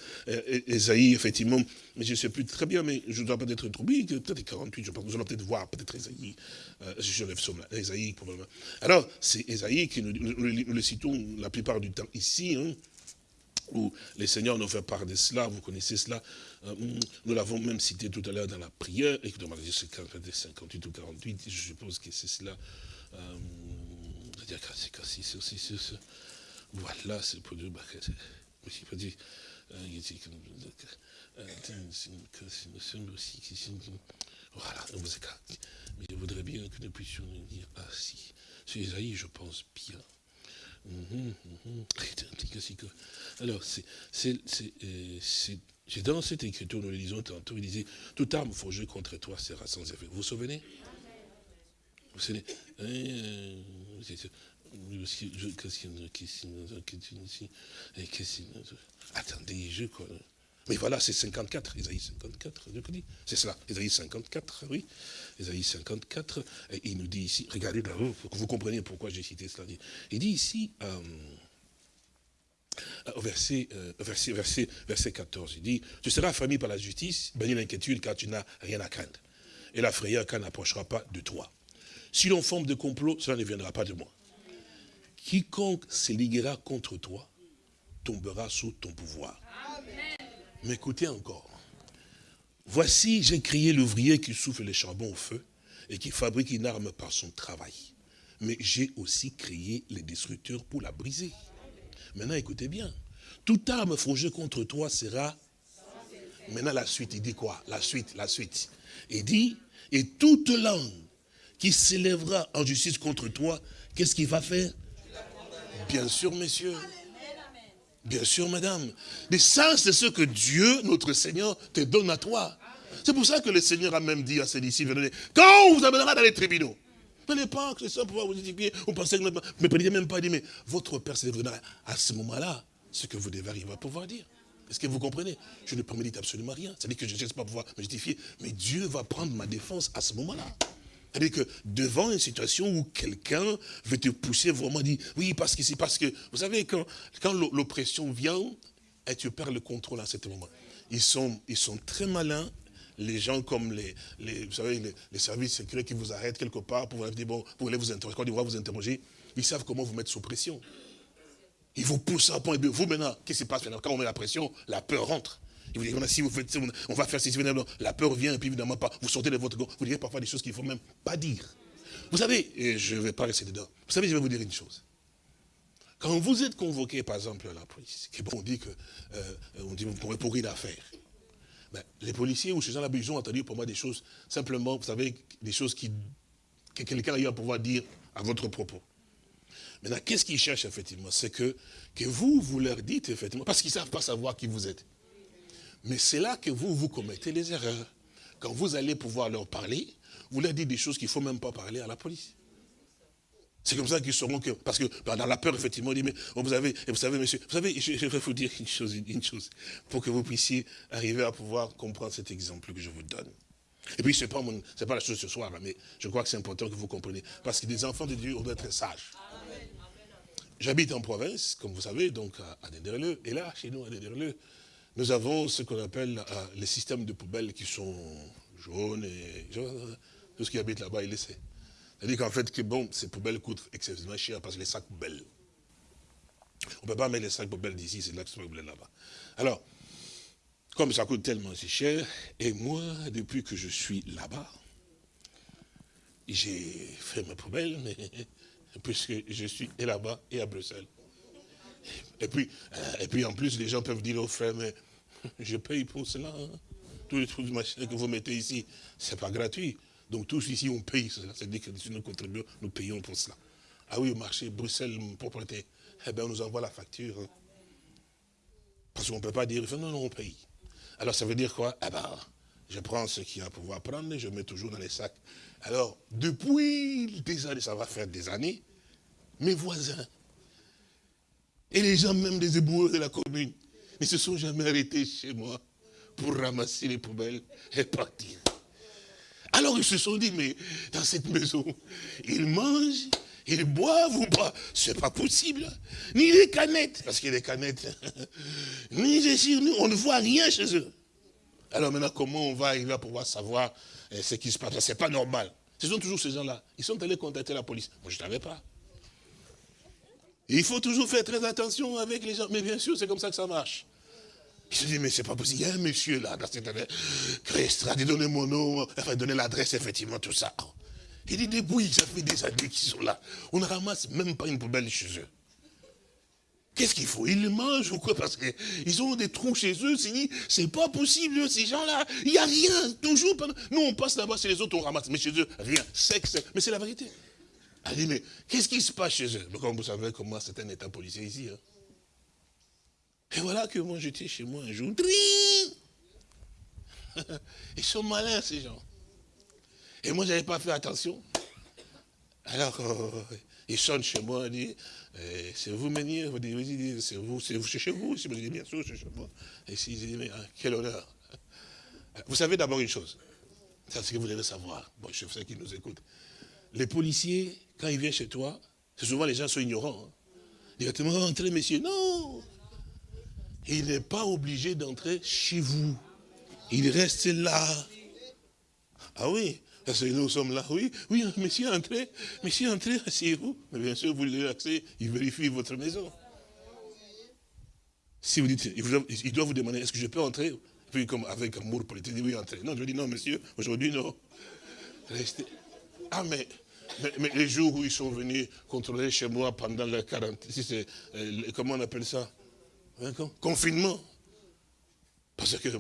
Ésaïe, euh, effectivement, mais je ne sais plus très bien, mais je dois peut-être trouver, peut-être 48, je pense, nous allons peut-être voir, peut-être Ésaïe, euh, je lève somme là, Ésaïe, probablement. Alors, c'est Ésaïe qui nous, nous, le citons la plupart du temps ici, hein, où les seigneurs nous fait part de cela, vous connaissez cela. Euh, nous l'avons même cité tout à l'heure dans la prière, et que dans 58 ou 48, je suppose que c'est cela. Euh, voilà, c'est pour dire, voilà, mais je voudrais bien que nous puissions dire, ah si, c'est Isaïe, je pense bien. Mhm, mhm. Alors, euh, c'est dans cette écriture, nous le disons tantôt, il disait, toute arme forgée contre toi sera sans effet. Vous vous souvenez? Vous vous souvenez Attendez, je connais. Mais voilà, c'est 54, Isaïe 54, c'est cela, Isaïe 54, oui, Isaïe 54, et il nous dit ici, regardez là-haut, pour que vous compreniez pourquoi j'ai cité cela. Il dit ici, euh, au verset, euh, verset, verset, verset 14, il dit, tu seras affamé par la justice, béni l'inquiétude, car tu n'as rien à craindre. Et la frayeur, car n'approchera pas de toi. Si l'on forme de complot, cela ne viendra pas de moi. Quiconque se liguera contre toi tombera sous ton pouvoir. Mais écoutez encore. Voici, j'ai crié l'ouvrier qui souffle les charbons au feu et qui fabrique une arme par son travail. Mais j'ai aussi créé les destructeurs pour la briser. Maintenant, écoutez bien. Toute arme forgée contre toi sera... Maintenant, la suite, il dit quoi? La suite, la suite. Il dit, et toute langue qui s'élèvera en justice contre toi, qu'est-ce qu'il va faire? Bien sûr, messieurs. Bien sûr, madame. Mais ça, c'est ce que Dieu, notre Seigneur, te donne à toi. C'est pour ça que le Seigneur a même dit à ses disciples, quand on vous amènera dans les tribunaux, Prenez pas que ça pour pouvoir vous édifier, vous pensez que... Mais prenez même pas, dit, mais votre Père c'est à ce moment-là ce que vous devez arriver à pouvoir dire. Est-ce que vous comprenez? Je ne prémédite absolument rien. C'est-à-dire que je ne cherche pas pouvoir me justifier, mais Dieu va prendre ma défense à ce moment-là. C'est-à-dire que devant une situation où quelqu'un veut te pousser vraiment, dit, oui, parce que c'est parce que, vous savez, quand, quand l'oppression vient, et tu perds le contrôle à ce moment. Ils sont, ils sont très malins les gens comme les, vous savez, les, services secrets qui vous arrêtent quelque part pour vous dire, bon, vous voulez vous interroger, quand ils vont vous interroger, ils savent comment vous mettre sous pression. Ils vous poussent à point, et vous maintenant, qu'est-ce qui se passe maintenant? Quand on met la pression, la peur rentre. Ils vous disent, si vous faites, on va faire ceci, la peur vient, et puis évidemment, pas, vous sortez de votre corps, vous direz parfois des choses qu'il ne faut même pas dire. Vous savez, et je ne vais pas rester dedans, vous savez, je vais vous dire une chose. Quand vous êtes convoqué, par exemple, à la police, on dit que, euh, dit, vous pourrez pour une affaire. Ben, les policiers ou ces gens-là, ils ont entendu pour moi des choses, simplement, vous savez, des choses qui, que quelqu'un a eu à pouvoir dire à votre propos. Maintenant, qu'est-ce qu'ils cherchent effectivement? C'est que, que vous, vous leur dites effectivement, parce qu'ils ne savent pas savoir qui vous êtes. Mais c'est là que vous, vous commettez les erreurs. Quand vous allez pouvoir leur parler, vous leur dites des choses qu'il ne faut même pas parler à la police. C'est comme ça qu'ils sauront que, parce que dans la peur, effectivement, on dit, mais vous, avez, vous savez, monsieur, vous savez, je, vais vous dire une chose, une chose, pour que vous puissiez arriver à pouvoir comprendre cet exemple que je vous donne. Et puis, ce n'est pas, pas la chose ce soir, mais je crois que c'est important que vous compreniez. Parce que des enfants de Dieu, on doit être sages. J'habite en province, comme vous savez, donc à Déderleux. Et là, chez nous, à Déderleux, nous avons ce qu'on appelle euh, les systèmes de poubelles qui sont jaunes et tout ce qui habite là-bas, le sait. C'est-à-dire qu'en fait, que bon, ces poubelles coûtent excessivement cher parce que les sacs poubelles. On ne peut pas mettre les sacs poubelles d'ici, c'est là que poubelles là-bas. Alors, comme ça coûte tellement si cher, et moi, depuis que je suis là-bas, j'ai fait mes poubelles, mais, puisque je suis là-bas et à Bruxelles. Et puis, euh, et puis en plus, les gens peuvent dire aux frères, mais je paye pour cela. Hein. Tous les trucs que vous mettez ici, ce n'est pas gratuit. Donc tous ici, on paye cela. C'est-à-dire que nous contribuons, nous payons pour cela. Ah oui, au marché, Bruxelles, propriété. Eh bien, on nous envoie la facture. Hein. Parce qu'on ne peut pas dire, non, non, on paye. Alors ça veut dire quoi? Eh bien, je prends ce qu'il y a à pouvoir prendre et je mets toujours dans les sacs. Alors, depuis des années, ça va faire des années, mes voisins, et les gens même des éboueurs de la commune, ne se sont jamais arrêtés chez moi pour ramasser les poubelles et partir. Alors ils se sont dit, mais dans cette maison, ils mangent, ils boivent ou pas? C'est pas possible. Ni les canettes, parce qu'il y a des canettes, ni les nous, on ne voit rien chez eux. Alors maintenant, comment on va arriver à pouvoir savoir eh, ce qui se passe? C'est pas normal. Ce sont toujours ces gens-là. Ils sont allés contacter la police. Moi, je ne savais pas. Il faut toujours faire très attention avec les gens. Mais bien sûr, c'est comme ça que ça marche. Il se dit, mais c'est pas possible. Il y a un monsieur là, dans cette dit, donnez mon nom, enfin, donnez l'adresse, effectivement, tout ça. Il dit, depuis, ça fait des années qu'ils sont là. On ne ramasse même pas une poubelle chez eux. Qu'est-ce qu'il faut? Ils mangent ou quoi? Parce qu'ils ont des trous chez eux. C'est pas possible, ces gens-là. Il n'y a rien. Toujours. Nous, on passe là-bas, c'est les autres, on ramasse. Mais chez eux, rien. Sexe. Mais c'est la vérité. Elle dit, mais qu'est-ce qui se passe chez eux? Comme vous savez, comment c'est un état policier ici. Hein. Et voilà que moi j'étais chez moi un jour. Ils sont malins ces gens. Et moi j'avais pas fait attention. Alors euh, ils sonnent chez moi, ils disent, eh, c'est vous Ménir Vous dites, c'est vous, c'est chez vous. Je dis, bien sûr, c'est chez moi. Et si je dis, mais quel honneur. Vous savez d'abord une chose, c'est ce que vous devez savoir. Bon, je sais qui nous écoute. Les policiers, quand ils viennent chez toi, c'est souvent les gens sont ignorants. Hein. Directement, entrez, messieurs. Non, il n'est pas obligé d'entrer chez vous. Il reste là. Ah oui, parce que nous sommes là. Oui, oui, monsieur, entrez. Monsieur, entrez, asseyez-vous. Mais bien sûr, vous lui accès, il vérifie votre maison. Si vous dites, il doit vous demander, est-ce que je peux entrer? Puis comme avec amour politique, il dit oui, entrez. Non, je dis non, monsieur, aujourd'hui, non. Restez. Ah, mais, mais, les jours où ils sont venus contrôler chez moi pendant la quarantaine, si c'est, euh, comment on appelle ça? Confinement. Parce que...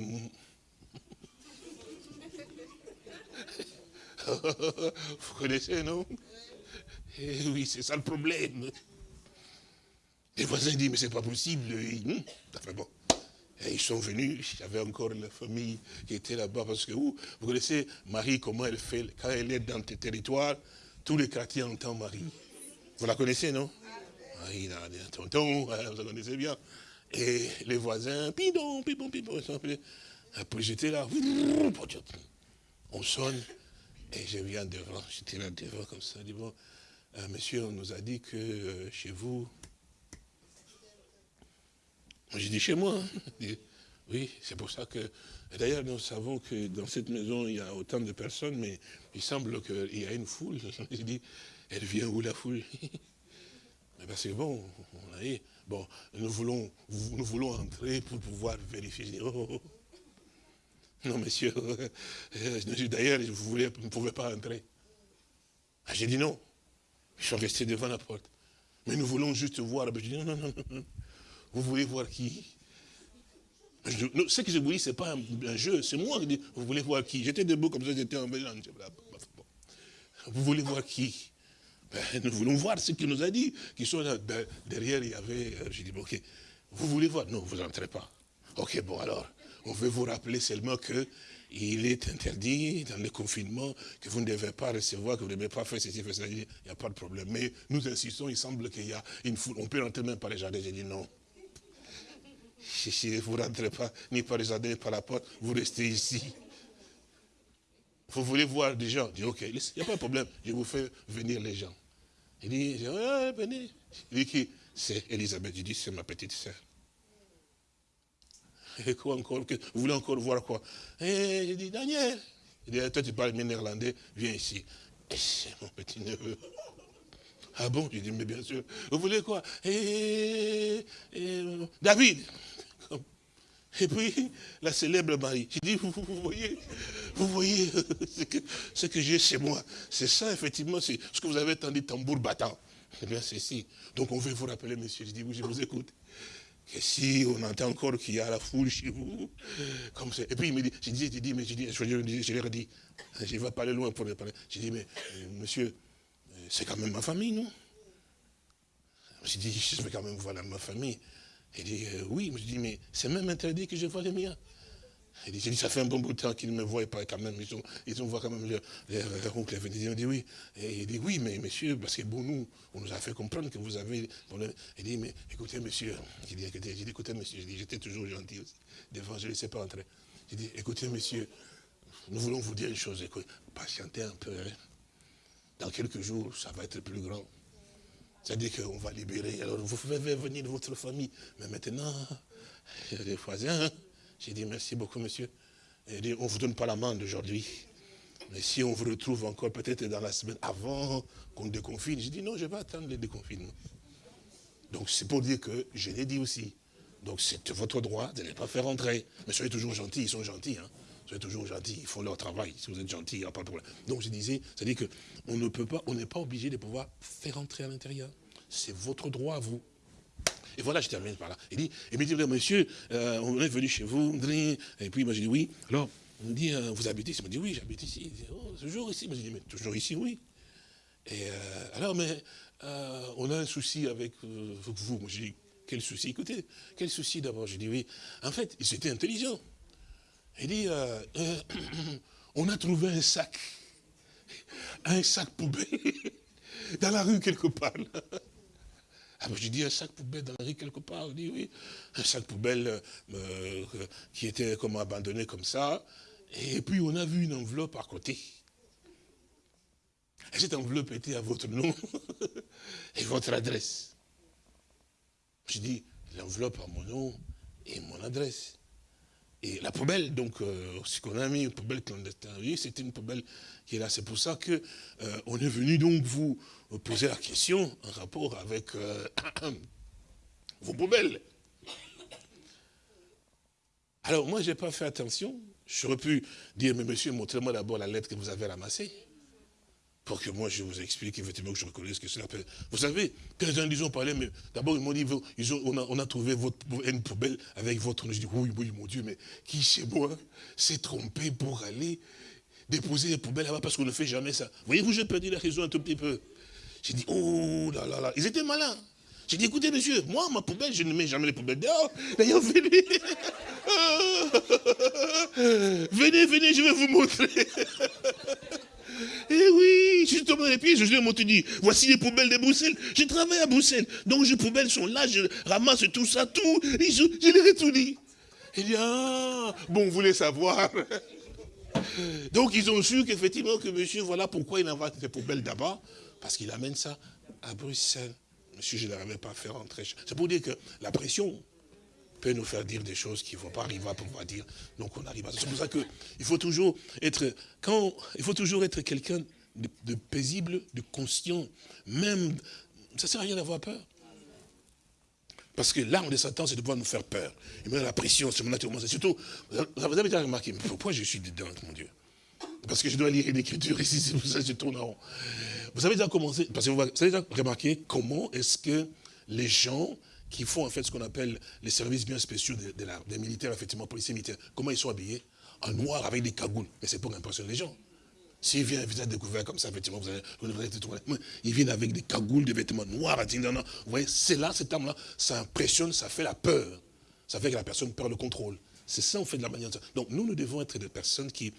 Vous connaissez, non? Eh Oui, c'est ça le problème. Les voisins disent, mais c'est pas possible. Hmm, ils sont venus, j'avais encore la famille qui était là-bas, parce que vous connaissez Marie, comment elle fait, quand elle est dans tes territoires, tous les quartiers entendent Marie. Vous la connaissez, non? Marie, un tonton, vous la connaissez bien. Et les voisins, pidon, pidon, pidon, après j'étais là, on sonne, et je viens devant, j'étais là devant comme ça, dit bon, euh, monsieur, on nous a dit que euh, chez vous, j'ai dit chez moi, hein. Oui, c'est pour ça que, d'ailleurs nous savons que dans cette maison il y a autant de personnes, mais il semble qu'il y a une foule, j'ai dit, elle vient où la foule? Mais parce que bon, on a eu, Bon, nous voulons, nous voulons entrer pour pouvoir vérifier. Oh, oh, oh. Non, monsieur, euh, d'ailleurs, vous ne pouvez pas entrer. Ah, j'ai dit non. Ils sont restés devant la porte. Mais nous voulons juste voir. Dit non, non, non, non. Vous voulez voir qui? Ce que je vous dis, ce n'est pas un, jeu. C'est moi qui dis, vous voulez voir qui? J'étais debout comme ça, j'étais en mélange. Vous voulez voir qui? Ben, nous voulons voir ce qu'il nous a dit. Ben, derrière, il y avait, euh, j'ai dit, ok, vous voulez voir? Non, vous n'entrez pas. Ok, bon alors, on veut vous rappeler seulement que il est interdit dans le confinement, que vous ne devez pas recevoir, que vous ne devez pas faire ceci, faire cela. Il n'y a pas de problème. Mais nous insistons, il semble qu'il y a une foule. On peut rentrer même par les jardins. J'ai dit non. Si vous ne rentrez pas, ni par les jardins, ni par la porte, vous restez ici. Vous voulez voir des gens ok, il n'y a pas de problème, je vous fais venir les gens. Il dit, venez. Il dit qui? C'est Elisabeth. Je dis, c'est ma petite sœur. Et quoi encore Vous voulez encore voir quoi? Et je dis, Daniel. Il dit, toi tu parles néerlandais, viens ici. c'est mon petit neveu. Ah bon? Je dis, mais bien sûr. Vous voulez quoi? Et, David. Et puis, la célèbre Marie. Je dis, vous, voyez, vous voyez ce que, que j'ai chez moi. C'est ça, effectivement, c'est ce que vous avez entendu, tambour battant. Eh bien, c'est ici. Donc, on veut vous rappeler, monsieur. Je dis, oui, je vous écoute. Et si on entend encore qu'il y a la foule chez vous, comme ça. Et puis il me dit, j'ai dit, j'ai dit, mais j'ai dit, je, je, je leur dit, je vais pas aller loin pour les parler. J'ai dit, mais euh, monsieur, euh, c'est quand même ma famille, non? J'ai dit, je vais quand même voir ma famille. Il dit, euh, oui, je dis, mais c'est même interdit que je vois les miens. Il dit, ça fait un bon bout de temps qu'ils ne me voient pas quand même. Ils ont, ils ont quand même leur, leur, oncle. Il dit, oui. Et il dit, oui, mais monsieur, parce que bon, nous, on nous a fait comprendre que vous avez... Il dit, mais écoutez, monsieur, j'ai dit, écoutez, monsieur, j'étais toujours gentil aussi. Devant, je ne laissais pas entrer. J'ai dit, écoutez, monsieur, nous voulons vous dire une chose. patientez un peu. Hein. Dans quelques jours, ça va être plus grand. C'est-à-dire qu'on va libérer. Alors, vous pouvez venir de votre famille. Mais maintenant, il y a des voisins. J'ai dit merci beaucoup, monsieur. Dit, on ne vous donne pas l'amende aujourd'hui. Mais si on vous retrouve encore peut-être dans la semaine avant qu'on déconfine, j'ai dit non, je vais attendre le déconfinement. Donc c'est pour dire que je l'ai dit aussi. Donc c'est votre droit de ne pas faire entrer. Mais soyez toujours gentils, ils sont gentils. Hein. Soyez toujours gentils, ils font leur travail. Si vous êtes gentils, il n'y a pas de problème. Donc je disais, c'est-à-dire qu'on ne peut pas, on n'est pas obligé de pouvoir faire entrer à l'intérieur. C'est votre droit vous. Et voilà, je termine par là. Il dit, il me dit, monsieur, euh, on est venu chez vous, et puis moi j'ai dit oui. Alors, on me dit, euh, vous habitez ici? Il me dit, oui, j'habite ici. Il dit, oh, toujours ici. Moi j'ai dit, mais toujours ici, oui. Et euh, alors, mais on a un souci avec vous. Moi j'ai dit, quel souci Écoutez, quel souci d'abord? J'ai dit, oui. En fait, ils étaient intelligents. Il dit, on a trouvé un sac, un sac poubelle, dans la rue quelque part. Ah, j'ai dit un sac poubelle dans la rue quelque part. On dit oui, un sac poubelle euh, euh, qui était comme abandonné comme ça. Et puis on a vu une enveloppe à côté. Et cette enveloppe était à votre nom et votre adresse. J'ai dit, l'enveloppe a mon nom et mon adresse. Et la poubelle, donc, euh, ce qu'on a mis, une poubelle clandestine, c'était une poubelle qui est là. C'est pour ça que on est venu donc vous vous posez la question en rapport avec euh, vos poubelles. Alors moi, je n'ai pas fait attention. J'aurais pu dire, mais monsieur, montrez-moi d'abord la lettre que vous avez ramassée. Pour que moi, je vous explique effectivement que je reconnaisse que c'est la peine. Vous savez, quand gens ont parlé, mais d'abord, ils m'ont dit, ils ont, on, a, trouvé votre, une poubelle avec votre. Je dis, oui, oui, mon Dieu, mais qui chez moi s'est trompé pour aller déposer les poubelles là-bas parce qu'on ne fait jamais ça. Voyez-vous, j'ai perdu la raison un tout petit peu. J'ai dit, oh là là là, ils étaient malins. J'ai dit, écoutez, monsieur, moi, ma poubelle, je ne mets jamais les poubelles dehors. D'ailleurs, venez. venez, venez, je vais vous montrer. Eh oui, justement, les pieds, je lui ai dit, voici les poubelles de Bruxelles. Je travaille à Bruxelles. Donc, les poubelles sont là, je ramasse tout ça, tout. Je, je tout dit. Il dit, ah, bon, vous voulez savoir. Donc, ils ont su qu'effectivement, que monsieur, voilà pourquoi il envoie ces poubelles d'abord. Parce qu'il amène ça à Bruxelles. Monsieur, je n'arrivais pas à faire rentrer. C'est pour dire que la pression peut nous faire dire des choses qui ne vont pas arriver à pouvoir dire. Donc on arrive à C'est pour ça qu'il faut toujours être, quand, il faut toujours être quelqu'un de, paisible, de conscient. Même, ça ne sert à rien d'avoir peur. Parce que l'arme de Satan, c'est de pouvoir nous faire peur. Il met la pression sur mon naturellement. Surtout, vous avez déjà remarqué, pourquoi je suis dedans, mon Dieu? Parce que je dois lire une écriture ici, c'est pour ça que je tourne en rond. Vous avez déjà commencé, parce que vous avez déjà remarqué comment est-ce que les gens qui font en fait ce qu'on appelle les services bien spéciaux des militaires, effectivement, policiers militaires, comment ils sont habillés? En noir avec des cagoules. Mais c'est pour impressionner les gens. S'il vient un visage découvert comme ça, effectivement, vous allez, vous il vient avec des cagoules, des vêtements noirs, vous voyez, c'est là, cet homme-là, ça impressionne, ça fait la peur. Ça fait que la personne perd le contrôle. C'est ça, on fait de la manière. Donc, nous, nous devons être des personnes qui,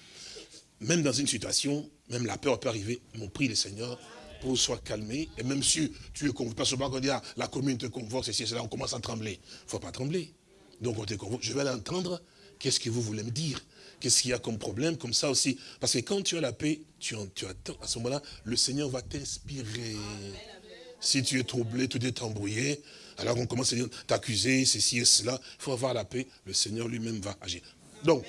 même dans une situation, même la peur peut arriver, mon prie le Seigneur pour soit calmé. Et même si tu es convoqué, pas seulement quand ah, la commune te convoque, c'est là, on commence à trembler. Il ne faut pas trembler. Donc on te convoque, je vais l'entendre, qu'est-ce que vous voulez me dire? Qu'est-ce qu'il y a comme problème Comme ça aussi? Parce que quand tu as la paix, tu, attends. À ce moment-là, le Seigneur va t'inspirer. Si tu es troublé, tout est embrouillé, alors on commence à t'accuser, ceci et cela. Il faut avoir la paix. Le Seigneur lui-même va agir. Donc,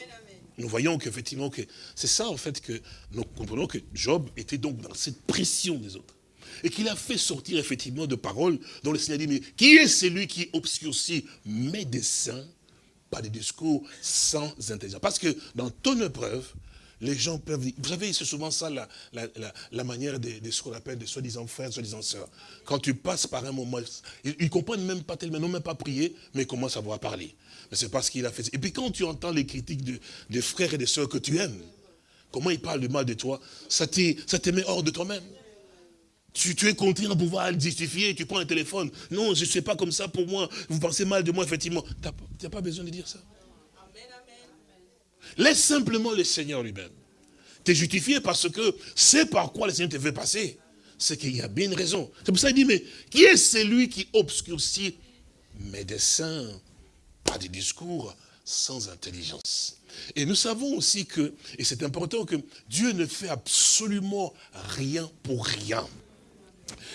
nous voyons qu'effectivement, que c'est ça en fait que nous comprenons que Job était donc dans cette pression des autres. Et qu'il a fait sortir effectivement de paroles dont le Seigneur dit, mais qui est celui qui obscurcit mes desseins pas des discours sans intelligence? Parce que dans ton épreuve, les gens peuvent dire, vous savez, c'est souvent ça la, manière de, ce qu'on appelle des soi-disant frères, soi-disant sœurs. Quand tu passes par un moment, ils, ne comprennent même pas tellement, n'ont même pas prié, mais ils commencent à voir parler. Mais c'est parce qu'il a fait. Et puis quand tu entends les critiques de, des frères et des sœurs que tu aimes, comment ils parlent du mal de toi, ça te met hors de toi-même. Tu, es contraint à pouvoir justifier, tu prends un téléphone. Non, je ne sais pas comme ça pour moi. Vous pensez mal de moi, effectivement. Tu n'as pas besoin de dire ça. Laisse simplement le Seigneur lui-même. Tu es justifié parce que c'est par quoi le Seigneur te fait passer. C'est qu'il y a bien une raison. C'est pour ça qu'il dit, mais qui est celui qui obscurcit mes desseins? Pas des discours sans intelligence. Et nous savons aussi que, et c'est important que Dieu ne fait absolument rien pour rien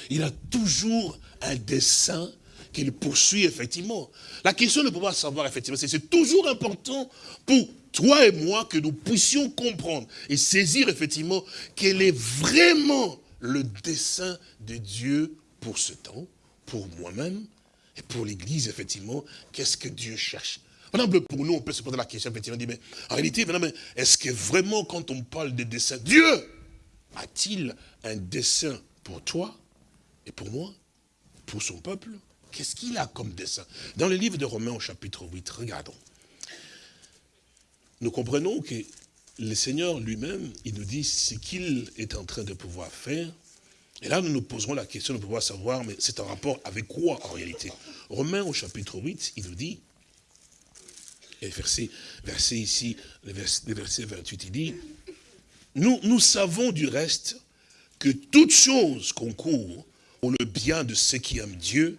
il a toujours un dessein qu'il poursuit effectivement. La question de pouvoir savoir effectivement, c'est toujours important pour toi et moi que nous puissions comprendre et saisir effectivement quel est vraiment le dessein de Dieu pour ce temps, pour moi-même et pour l'Église, effectivement, qu'est-ce que Dieu cherche? Par exemple, pour nous, on peut se poser la question, effectivement, mais en réalité, est-ce que vraiment, quand on parle de dessein, Dieu a-t-il un dessein pour toi et pour moi, pour son peuple, qu'est-ce qu'il a comme dessein? Dans le livre de Romains au chapitre 8, regardons. Nous comprenons que le Seigneur lui-même, il nous dit ce qu'il est en train de pouvoir faire. Et là, nous nous poserons la question de pouvoir savoir, mais c'est en rapport avec quoi en réalité Romains au chapitre 8, il nous dit, et verset, ici, le verset, 28, il dit, nous, nous savons du reste que toute chose concourt le bien de ceux qui aiment Dieu,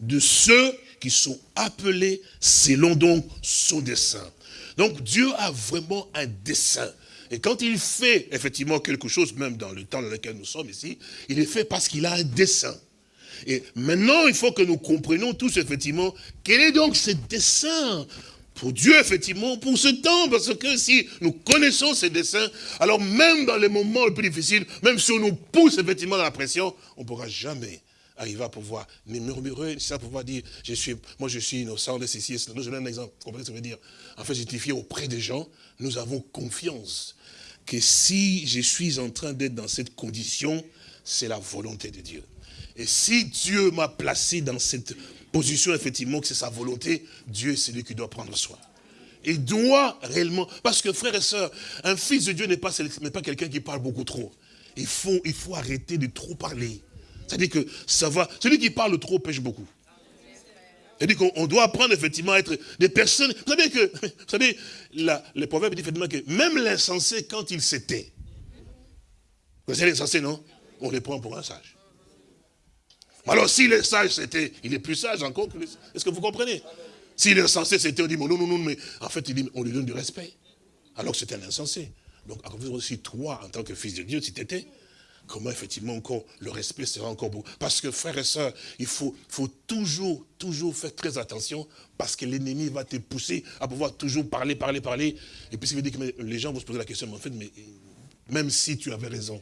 de ceux qui sont appelés selon donc son dessein. Donc Dieu a vraiment un dessein. Et quand il fait effectivement quelque chose, même dans le temps dans lequel nous sommes ici, il est fait parce qu'il a un dessein. Et maintenant, il faut que nous comprenions tous effectivement quel est donc ce dessein pour Dieu, effectivement, pour ce temps, parce que si nous connaissons ces dessins, alors même dans les moments les plus difficiles, même si on nous pousse effectivement dans la pression, on ne pourra jamais arriver à pouvoir ni murmurer, ça pouvoir dire, je suis, moi je suis innocent de ceci cela. Je donne un exemple, vous comprenez ce que ça veut dire? En fait, justifié auprès des gens, nous avons confiance que si je suis en train d'être dans cette condition, c'est la volonté de Dieu. Et si Dieu m'a placé dans cette position, effectivement, que c'est sa volonté, Dieu est celui qui doit prendre soin. Il doit réellement, parce que frères et sœurs, un fils de Dieu n'est pas, pas quelqu'un qui parle beaucoup trop. Il faut, il faut arrêter de trop parler. C'est-à-dire que va, celui qui parle trop pêche beaucoup. C'est-à-dire qu'on doit apprendre effectivement à être des personnes. Vous savez que, vous savez, la, le proverbe dit effectivement que même l'insensé, quand il s'était, vous savez l'insensé, non? On les prend pour un sage. Alors s'il est sage, c'était, il est plus sage encore que Est-ce que vous comprenez? S'il est insensé, c'était, on dit, non, non, non, mais en fait, on lui donne du respect. Alors que c'était un insensé. Donc, aussi, toi, en tant que fils de Dieu, si tu étais, comment effectivement encore le respect sera encore beau. Parce que frères et sœurs, il faut, toujours, toujours faire très attention parce que l'ennemi va te pousser à pouvoir toujours parler, parler, parler. Et puis, ça veut dire que les gens vont se poser la question, mais en fait, même si tu avais raison,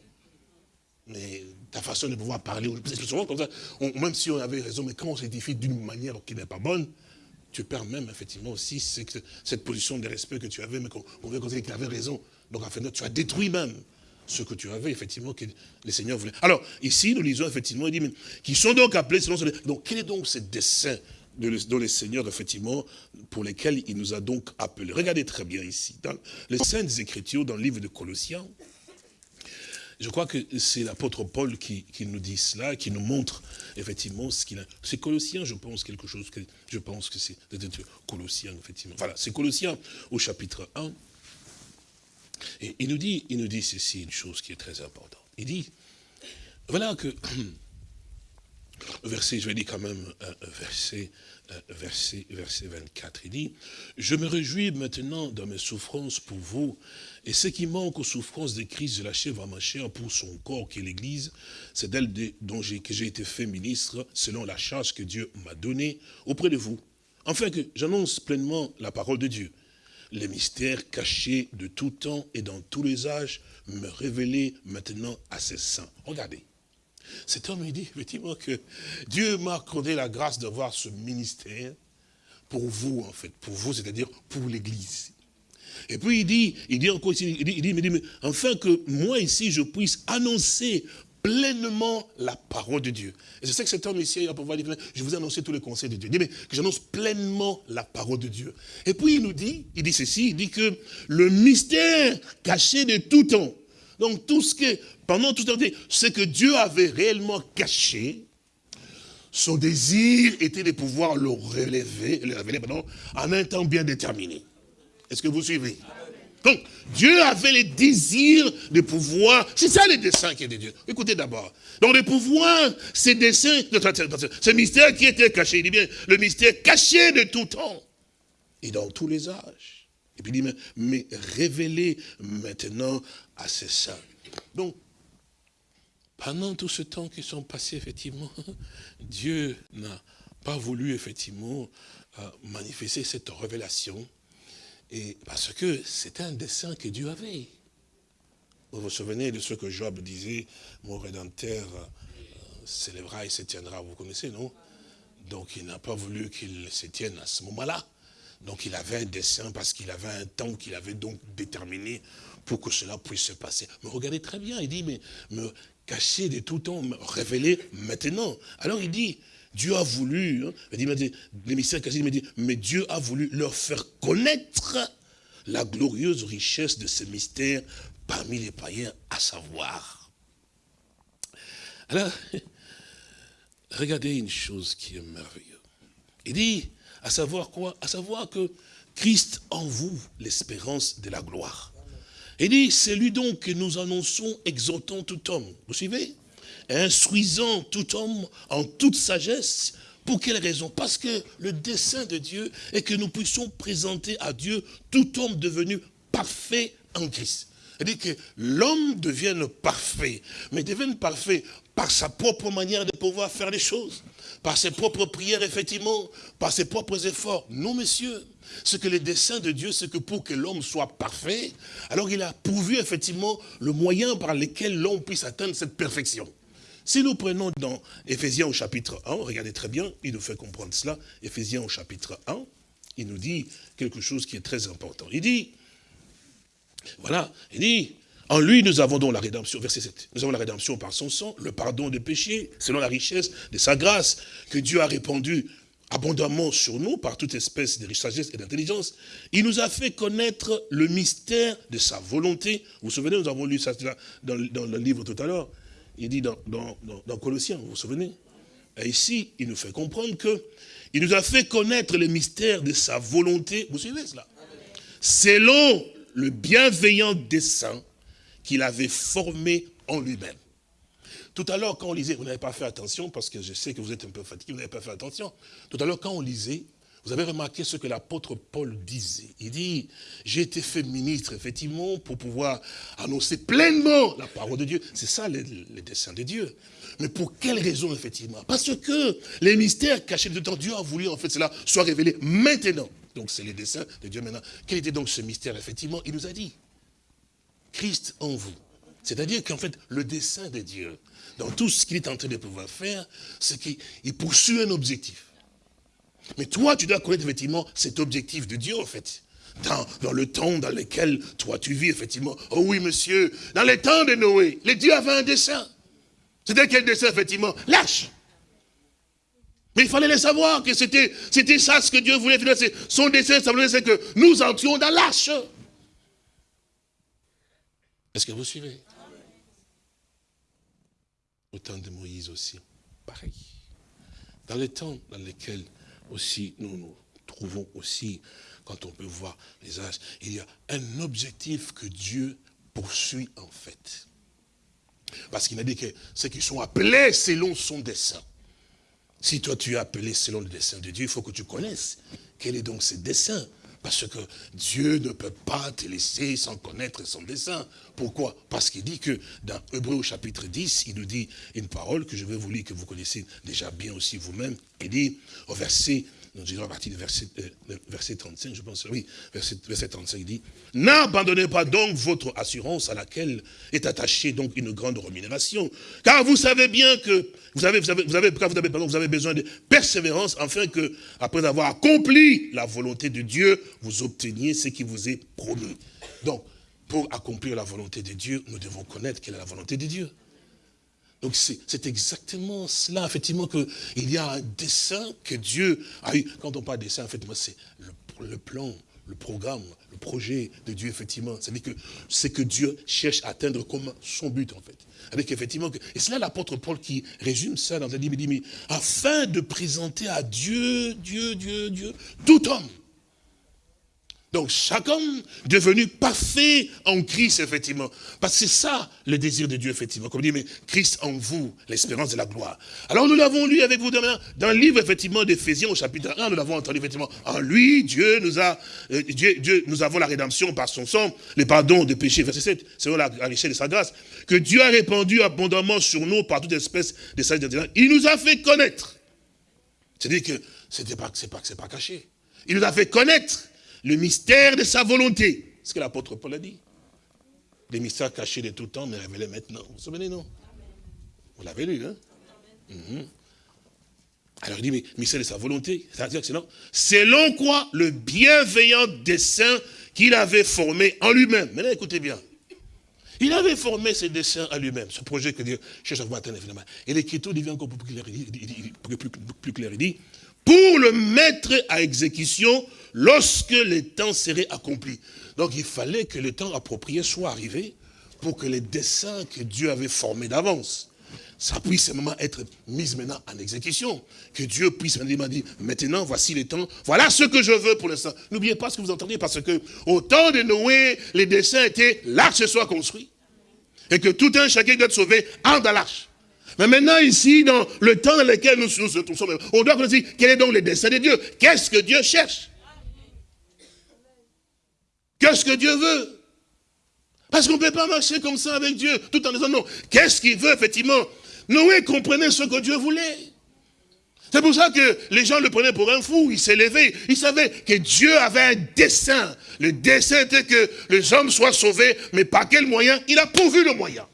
mais ta façon de pouvoir parler, souvent comme ça, même si on avait raison, mais quand on s'édifie d'une manière qui n'est pas bonne, tu perds même effectivement aussi cette position de respect que tu avais, mais qu'on veut considérer qu'il avait raison. Donc en fait, tu as détruit même ce que tu avais, effectivement, que le Seigneur voulait. Alors, ici, nous lisons, effectivement, il dit, mais, qui sont donc appelés selon ce... Donc, quel est donc ce dessein dont le Seigneur, effectivement, pour lesquels il nous a donc appelés? Regardez très bien ici, dans les Saintes Écritures, dans le livre de Colossiens, je crois que c'est l'apôtre Paul qui, nous dit cela, qui nous montre effectivement ce qu'il a. C'est Colossiens, je pense, quelque chose que je pense que c'est Colossiens, effectivement. Voilà, c'est Colossiens au chapitre 1. Et il nous dit, il nous dit ceci, une chose qui est très importante. Il dit, voilà que, je vais dire quand même, verset, verset, verset 24, il dit, je me réjouis maintenant dans mes souffrances pour vous, et ce qui manque aux souffrances de Christ, je l'achève à ma chair pour son corps qui est l'Église, c'est d'elle dont j'ai été fait ministre, selon la charge que Dieu m'a donnée auprès de vous, afin que j'annonce pleinement la parole de Dieu les mystères cachés de tout temps et dans tous les âges, me révéler maintenant à ses saints. Regardez. Cet homme, il dit effectivement que Dieu m'a accordé la grâce d'avoir ce ministère pour vous, en fait, pour vous, c'est-à-dire pour l'Église. Et puis il dit, il dit encore ici, il dit, il dit, mais, enfin que moi ici, je puisse annoncer pleinement la parole de Dieu. Et je sais que cet homme ici, va pouvoir dire, je vous ai annoncé tous les conseils de Dieu. Il dit, mais que j'annonce pleinement la parole de Dieu. Et puis il nous dit, il dit ceci, il dit que le mystère caché de tout temps, donc tout ce que, pendant tout temps, ce que Dieu avait réellement caché, son désir était de pouvoir le relever, le révéler en un temps bien déterminé. Est-ce que vous suivez? Donc, Dieu avait le désir de pouvoir, c'est ça le dessein qui est de Dieu. Écoutez d'abord. Donc, de pouvoir, ces desseins, ce mystère qui était caché, il dit bien, le mystère caché de tout temps et dans tous les âges. Et puis il dit, mais, révélé maintenant à ses saints. Donc, pendant tout ce temps qui sont passés, effectivement, Dieu n'a pas voulu, effectivement, euh, manifester cette révélation et parce que c'était un dessein que Dieu avait. Vous vous souvenez de ce que Job disait, mon Rédempteur euh, s'élèvera et se tiendra, vous connaissez, non? Donc il n'a pas voulu qu'il se tienne à ce moment-là. Donc il avait un dessein parce qu'il avait un temps qu'il avait donc déterminé pour que cela puisse se passer. Mais regardez très bien, il dit, mais me cacher de tout temps, me révéler maintenant. Alors il dit, Dieu a voulu, hein, me dit, mais Dieu a voulu leur faire connaître la glorieuse richesse de ce mystère parmi les païens, à savoir. Alors, regardez une chose qui est merveilleuse. Il dit, à savoir quoi? À savoir que Christ en vous, l'espérance de la gloire. Il dit, c'est lui donc que nous annonçons, exhortant tout homme. Vous suivez? Instruisant tout homme en toute sagesse. Pour quelle raison? Parce que le dessein de Dieu est que nous puissions présenter à Dieu tout homme devenu parfait en Christ. C'est-à-dire que l'homme devienne parfait, mais devienne parfait par sa propre manière de pouvoir faire les choses, par ses propres prières, effectivement, par ses propres efforts. Non, messieurs, ce que le dessein de Dieu, c'est que pour que l'homme soit parfait, alors il a pourvu, effectivement, le moyen par lequel l'homme puisse atteindre cette perfection. Si nous prenons dans Éphésiens au chapitre 1, regardez très bien, il nous fait comprendre cela, Éphésiens au chapitre 1, il nous dit quelque chose qui est très important. Il dit, voilà, il dit, en lui nous avons donc la rédemption, verset 7, nous avons la rédemption par son sang, le pardon des péchés, selon la richesse de sa grâce, que Dieu a répandu abondamment sur nous par toute espèce de sagesse et d'intelligence. Il nous a fait connaître le mystère de sa volonté. Vous vous souvenez, nous avons lu ça dans le livre tout à l'heure il dit dans, Colossiens, vous vous souvenez ici, il nous fait comprendre que il nous a fait connaître le mystère de sa volonté, vous suivez cela Selon le bienveillant dessein qu'il avait formé en lui-même. Tout à l'heure, quand on lisait, vous n'avez pas fait attention, parce que je sais que vous êtes un peu fatigué, vous n'avez pas fait attention. Tout à l'heure, quand on lisait, vous avez remarqué ce que l'apôtre Paul disait. Il dit, j'ai été fait ministre, effectivement, pour pouvoir annoncer pleinement la parole de Dieu. C'est ça le, dessein de Dieu. Mais pour quelle raison, effectivement? Parce que les mystères cachés de temps, Dieu a voulu, en fait, cela soit révélé maintenant. Donc c'est le dessein de Dieu maintenant. Quel était donc ce mystère, effectivement? Il nous a dit, Christ en vous. C'est-à-dire qu'en fait, le dessein de Dieu, dans tout ce qu'il est en train de pouvoir faire, c'est qu'il poursuit un objectif. Mais toi, tu dois connaître effectivement cet objectif de Dieu, en fait. Dans, dans, le temps dans lequel toi tu vis, effectivement. Oh oui, monsieur, dans les temps de Noé, les dieux avaient un dessein. C'était quel dessein, effectivement? Lâche. Mais il fallait les savoir que c'était ça ce que Dieu voulait. Son dessein, ça voulait dire que nous entrions dans l'arche. Est-ce que vous suivez? Au temps de Moïse aussi, pareil. Dans les temps dans lesquels aussi nous nous trouvons aussi, quand on peut voir les âges, il y a un objectif que Dieu poursuit en fait. Parce qu'il a dit que ceux qui sont appelés selon son dessein. Si toi tu es appelé selon le dessein de Dieu, il faut que tu connaisses quel est donc ce dessein. Parce que Dieu ne peut pas te laisser sans connaître son dessein. Pourquoi? Parce qu'il dit que dans Hébreu chapitre 10, il nous dit une parole que je vais vous lire, que vous connaissez déjà bien aussi vous-même. Il dit au verset donc je à partir du verset, euh, verset 35, je pense, oui, verset, verset 35, il dit, n'abandonnez pas donc votre assurance à laquelle est attachée donc une grande rémunération, car vous savez bien que vous avez, vous avez, vous avez besoin de persévérance, afin que, après avoir accompli la volonté de Dieu, vous obteniez ce qui vous est promis. Donc, pour accomplir la volonté de Dieu, nous devons connaître quelle est la volonté de Dieu. Donc c'est exactement cela, effectivement, qu'il y a un dessin que Dieu a eu. Quand on parle de dessin, effectivement, c'est le, plan, le programme, le projet de Dieu, effectivement. C'est-à-dire que c'est que Dieu cherche à atteindre comme son but, en fait. Avec effectivement, et c'est là l'apôtre Paul qui résume ça dans un livre, il dit, afin de présenter à Dieu, Dieu, Dieu, Dieu, tout homme donc chaque homme devenu parfait en Christ, effectivement. Parce que c'est ça le désir de Dieu, effectivement. Comme dit, mais Christ en vous, l'espérance de la gloire. Alors nous l'avons lu avec vous demain, dans le livre, effectivement, d'Éphésiens au chapitre 1, nous l'avons entendu, effectivement. En lui, Dieu nous a, euh, Dieu, Dieu, nous avons la rédemption par son sang, les pardons des péchés, verset 7, selon la, la richesse de sa grâce, que Dieu a répandu abondamment sur nous par toute espèce de sagesse Il nous a fait connaître. C'est-à-dire que pas, c'est pas, pas caché. Il nous a fait connaître le mystère de sa volonté. Ce que l'apôtre Paul a dit. Les mystères cachés de tout temps, mais révélés maintenant. Vous vous souvenez, non? Vous l'avez lu, hein? Mhm. Alors il dit, mais mystère de sa volonté, c'est-à-dire que selon, selon quoi le bienveillant dessein qu'il avait formé en lui-même. Maintenant, écoutez bien. Il avait formé ses dessins à lui-même, ce projet que Dieu cherche à vous atteindre finalement. Et l'écriture devient encore plus clair. Il dit, pour le mettre à exécution lorsque le temps serait accompli. Donc il fallait que le temps approprié soit arrivé pour que les desseins que Dieu avait formés d'avance, ça puisse être mis maintenant en exécution. Que Dieu puisse maintenant dire, maintenant voici le temps, voilà ce que je veux pour l'instant. N'oubliez pas ce que vous entendez, parce que au temps de Noé, les desseins étaient l'arche soit construit. Et que tout un chacun doit être sauvé en dans l'arche. Mais maintenant, ici, dans le temps dans lequel nous, nous sommes, on doit connaître quel est donc le dessein de Dieu? Qu'est-ce que Dieu cherche? Qu'est-ce que Dieu veut? Parce qu'on ne peut pas marcher comme ça avec Dieu, tout en disant non. Qu'est-ce qu'il veut, effectivement? Noé comprenait ce que Dieu voulait. C'est pour ça que les gens le prenaient pour un fou, il s'est levé. Il savait que Dieu avait un dessein. Le dessein était que les hommes soient sauvés, mais par quel moyen? Il a pourvu le moyen.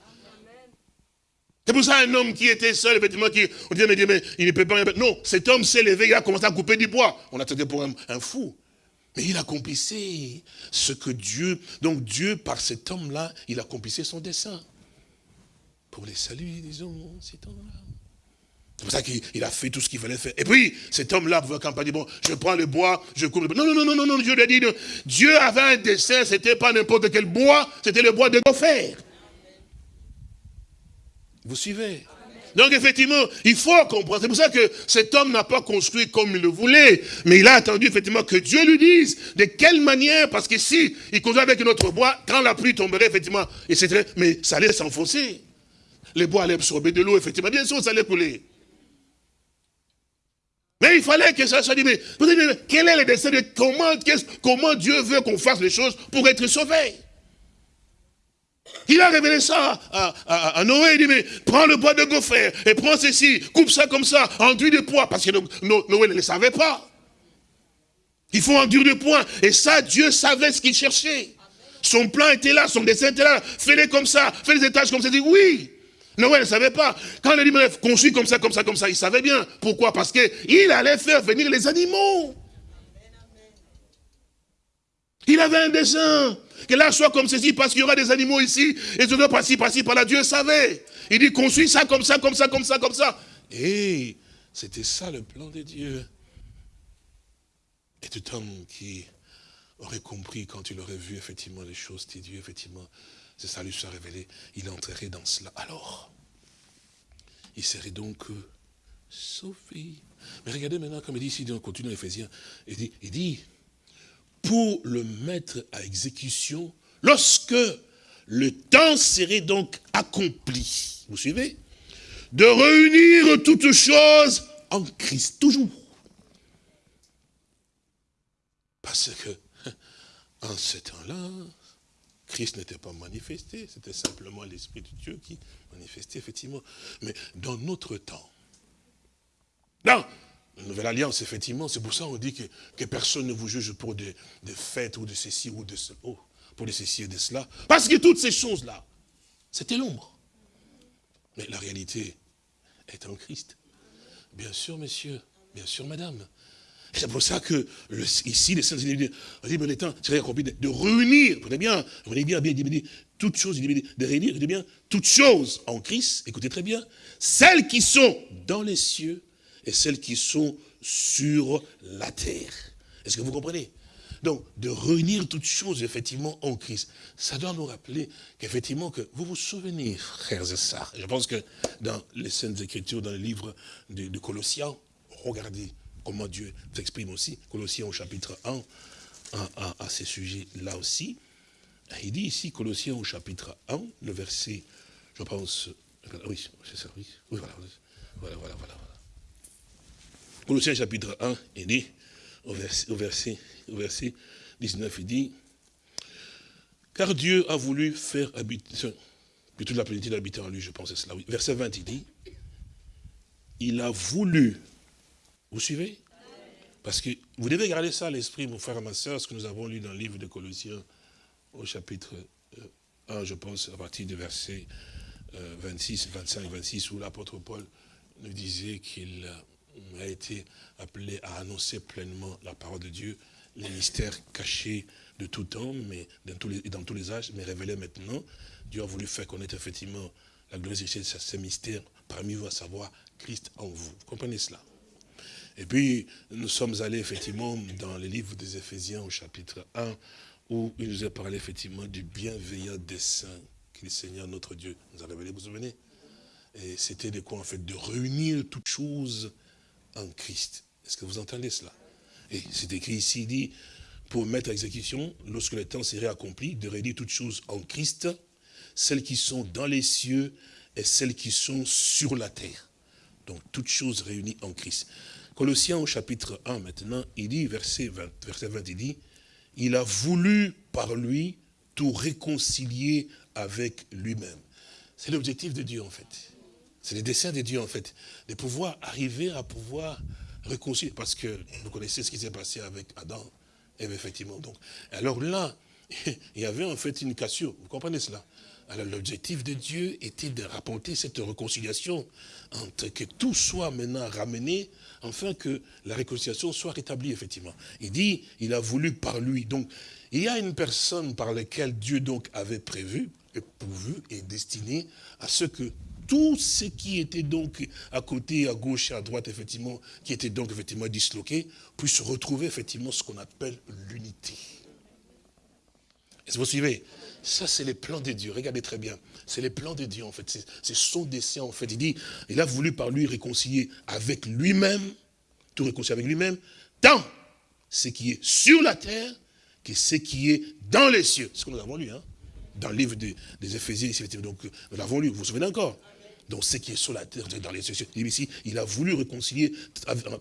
C'est pour ça un homme qui était seul, effectivement, qui, on disait, mais, mais il ne peut pas... Non, cet homme s'est levé, il a commencé à couper du bois. On attendait pour un, fou. Mais il accomplissait ce que Dieu... Donc Dieu, par cet homme-là, il accomplissait son dessein. Pour les saluer, disons, cet homme-là. C'est pour ça qu'il a fait tout ce qu'il fallait faire. Et puis, cet homme-là pouvait pas dire, bon, je prends le bois, je coupe le bois. Non, non, non, non, non, Dieu lui a dit, Dieu avait un dessein, c'était pas n'importe quel bois, c'était le bois de gopher. Vous suivez? Donc effectivement, il faut comprendre. C'est pour ça que cet homme n'a pas construit comme il le voulait. Mais il a attendu effectivement que Dieu lui dise de quelle manière. Parce que si il construit avec notre bois, quand la pluie tomberait effectivement, etc., mais ça allait s'enfoncer. Les bois allaient absorber de l'eau, effectivement. Bien sûr, ça allait couler. Mais il fallait que ça soit dit, mais, quel est le destin de comment, comment Dieu veut qu'on fasse les choses pour être sauvé il a révélé ça à, Noé. Il dit, mais prends le bois de gopher et prends ceci, coupe ça comme ça, enduit de poids. Parce que Noé ne le savait pas. Il faut enduire de poids. Et ça, Dieu savait ce qu'il cherchait. Son plan était là, son dessin était là. Fais-les comme ça, fais les étages comme ça. Il dit, oui. Noé ne savait pas. Quand il a dit, bref, construit comme ça, comme ça, comme ça, il savait bien. Pourquoi? Parce qu'il allait faire venir les animaux. Il avait un dessin. Que là soit comme ceci, parce qu'il y aura des animaux ici, et je dois passer, passer par là. Dieu savait. Il dit, construis ça comme ça, comme ça, comme ça, comme ça. Et c'était ça le plan de Dieu. Et tout homme qui aurait compris quand il aurait vu effectivement les choses de Dieu, effectivement, c'est ça lui soit révélé, il entrerait dans cela. Alors, il serait donc euh, sauvé. Mais regardez maintenant, comme il dit ici, on continue Ephésiens, il dit, il dit, pour le mettre à exécution, lorsque le temps serait donc accompli, vous suivez? De réunir toutes choses en Christ, toujours. Parce que, en ce temps-là, Christ n'était pas manifesté, c'était simplement l'Esprit de Dieu qui manifestait, effectivement. Mais dans notre temps, dans la nouvelle alliance, effectivement, c'est pour ça qu'on dit que, personne ne vous juge pour des, fêtes ou de ceci ou de cela, oh, pour de ceci et de cela. Parce que toutes ces choses-là, c'était l'ombre. Mais la réalité est en Christ. Bien sûr, messieurs, bien sûr, madame. C'est pour ça que ici, les saints, on dit, mais temps accompli de, réunir, vous bien, vous bien, bien, bien, toutes choses, de réunir, bien, toutes choses en Christ, écoutez très bien, celles qui sont dans les cieux et celles qui sont sur la terre. Est-ce que vous comprenez? Donc, de réunir toutes choses, effectivement, en Christ. Ça doit nous rappeler qu'effectivement, que vous vous souvenez, frères et sœurs, je pense que dans les Saintes Écritures, dans le livre de, Colossiens, regardez comment Dieu s'exprime aussi, Colossiens au chapitre 1, à, ces sujets-là aussi. Il dit ici, Colossiens au chapitre 1, le verset, je pense, oui, c'est ça, oui, voilà, voilà, voilà, voilà. Colossiens chapitre 1, il dit, au verset, au verset, au verset 19, il dit, car Dieu a voulu faire habiter, toute la plénitude d'habiter en lui, je pense, c'est cela, oui. Verset 20, il dit, il a voulu, vous suivez? Parce que vous devez garder ça à l'esprit, mon frère et ma soeur, ce que nous avons lu dans le livre de Colossiens, au chapitre 1, euh, je pense, à partir du verset 26, 25, 26, où l'apôtre Paul nous disait qu'il a été appelé à annoncer pleinement la parole de Dieu, les mystères cachés de tout temps, mais dans tous les, âges, mais révélés maintenant. Dieu a voulu faire connaître effectivement la glorieuse de ces mystères parmi vous, à savoir Christ en vous. Vous comprenez cela? Et puis, nous sommes allés effectivement dans le livre des Éphésiens au chapitre 1, où il nous a parlé effectivement du bienveillant dessein que le Seigneur notre Dieu nous a révélé, vous vous souvenez? Et c'était de quoi en fait De réunir toutes choses Christ. Est-ce que vous entendez cela? Et c'est écrit ici, il dit, pour mettre à exécution, lorsque le temps serait accompli, de réunir toutes choses en Christ, celles qui sont dans les cieux et celles qui sont sur la terre. Donc, toutes choses réunies en Christ. Colossiens au chapitre 1 maintenant, il dit, verset 20, verset 20 il dit, il a voulu par lui tout réconcilier avec lui-même. C'est l'objectif de Dieu en fait. C'est le dessein de Dieu en fait, de pouvoir arriver à pouvoir réconcilier. Parce que vous connaissez ce qui s'est passé avec Adam, et effectivement. Donc, alors là, il y avait en fait une cassure, vous comprenez cela? Alors l'objectif de Dieu était de rapporter cette réconciliation, entre que tout soit maintenant ramené, afin que la réconciliation soit rétablie, effectivement. Il dit, il a voulu par lui. Donc, il y a une personne par laquelle Dieu donc avait prévu, et pourvu et destiné à ce que tout ce qui était donc à côté, à gauche et à droite, effectivement, qui était donc effectivement disloqué, puisse retrouver effectivement ce qu'on appelle l'unité. Est-ce que vous suivez? Ça, c'est les plans de Dieu. Regardez très bien. C'est les plans de Dieu, en fait. C'est son dessein, en fait. Il dit, il a voulu par lui réconcilier avec lui-même, tout réconcilier avec lui-même, tant ce qui est sur la terre que ce qui est dans les cieux. C'est ce que nous avons lu, hein, dans le livre des, des Éphésiens. Donc, nous l'avons lu, vous vous souvenez encore? Donc ce qui est sur la terre, dans les cieux. Il a voulu réconcilier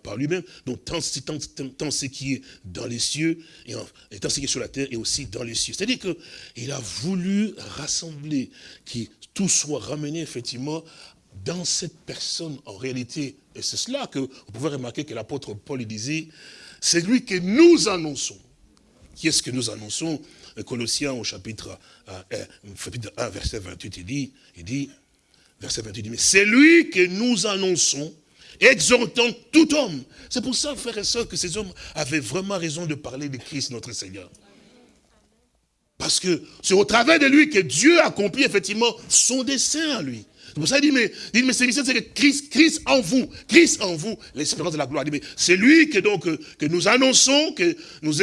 par lui-même, donc tant, ce qui est dans les cieux, et, tant ce qui est sur la terre, et aussi dans les cieux. C'est-à-dire qu'il a voulu rassembler, que tout soit ramené effectivement dans cette personne en réalité. Et c'est cela que vous pouvez remarquer que l'apôtre Paul disait, c'est lui que nous annonçons. Qui est-ce que nous annonçons? Colossiens au chapitre, euh, euh, chapitre 1, verset 28, il dit, il dit verset 28 dit, mais c'est lui que nous annonçons, exhortant tout homme. C'est pour ça, frères et sœurs, que ces hommes avaient vraiment raison de parler de Christ, notre Seigneur. Parce que c'est au travers de lui que Dieu accomplit effectivement son dessein à lui. C'est pour ça qu'il dit, mais, dit, mais c'est que Christ, en vous, Christ en vous, l'espérance de la gloire. C'est lui que donc que nous annonçons, que nous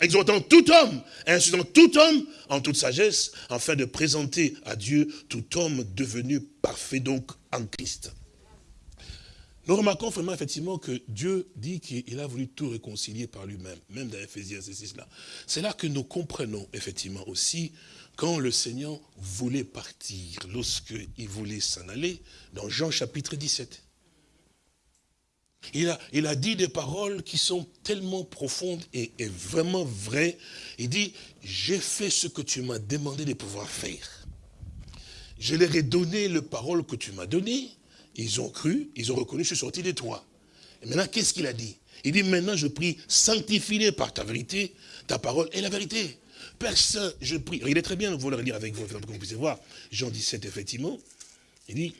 exhortons tout homme, insultant tout homme en toute sagesse, afin de présenter à Dieu tout homme devenu parfait donc en Christ. nous remarquons vraiment effectivement que Dieu dit qu'il a voulu tout réconcilier par lui-même, même dans Ephésiens 6 là. C'est là que nous comprenons effectivement aussi quand le Seigneur voulait partir, lorsqu'il voulait s'en aller, dans Jean chapitre 17. Il a, dit des paroles qui sont tellement profondes et, vraiment vraies. Il dit, j'ai fait ce que tu m'as demandé de pouvoir faire. Je leur ai donné le parole que tu m'as donné. Ils ont cru, ils ont reconnu, je suis sorti de toi. Et maintenant, qu'est-ce qu'il a dit? Il dit, maintenant je prie, sanctifie-les par ta vérité, ta parole et la vérité. Personne, je prie. Il est très bien, vous le relire avec vous, comme vous pouvez voir. Jean 17, effectivement. Il dit,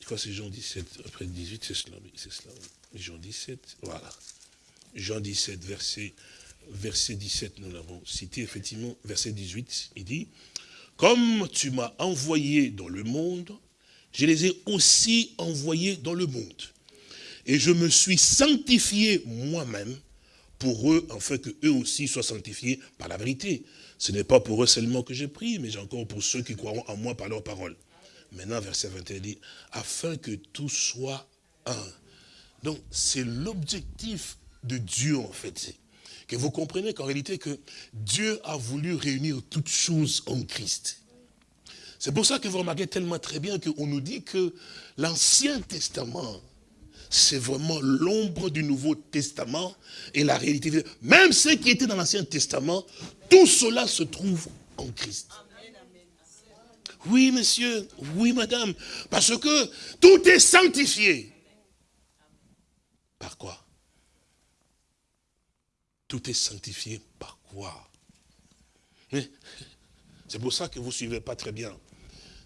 je crois que c'est Jean 17, après 18, c'est cela, c'est cela. Jean 17, voilà. Jean 17, verset, verset 17, nous l'avons cité, effectivement, verset 18, il dit, comme tu m'as envoyé dans le monde, je les ai aussi envoyés dans le monde. Et je me suis sanctifié moi-même pour eux, afin que eux aussi soient sanctifiés par la vérité. Ce n'est pas pour eux seulement que j'ai pris, mais encore pour ceux qui croiront en moi par leur parole. Maintenant, verset 21 dit, afin que tout soit un. Donc, c'est l'objectif de Dieu, en fait. Que vous comprenez qu'en réalité, que Dieu a voulu réunir toutes choses en Christ. C'est pour ça que vous remarquez tellement très bien qu'on nous dit que l'Ancien Testament, c'est vraiment l'ombre du Nouveau Testament et la réalité. Même ce qui était dans l'Ancien Testament, tout cela se trouve en Christ. Oui, monsieur, oui, madame, parce que tout est sanctifié. Par quoi? Tout est sanctifié par quoi? C'est pour ça que vous ne suivez pas très bien.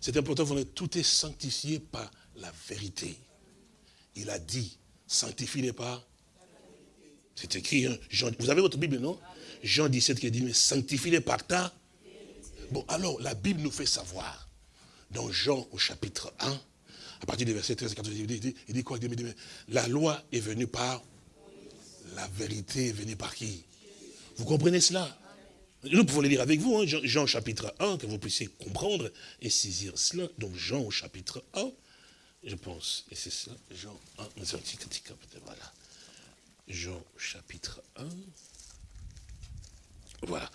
C'est important, tout est sanctifié par la vérité. Il a dit, sanctifie pas. C'est écrit, hein, vous avez votre Bible, non? Jean 17 qui dit, mais sanctifie-les par ta. Bon, alors, la Bible nous fait savoir, dans Jean au chapitre 1, à partir du verset 13 et 14, il dit, quoi? La loi est venue par la vérité. Est venue par qui? Vous comprenez cela? Nous pouvons le lire avec vous, hein, Jean, chapitre 1, que vous puissiez comprendre et saisir cela. Donc Jean au chapitre 1, je pense, et c'est ça, Jean 1, voilà. Jean chapitre 1. Voilà.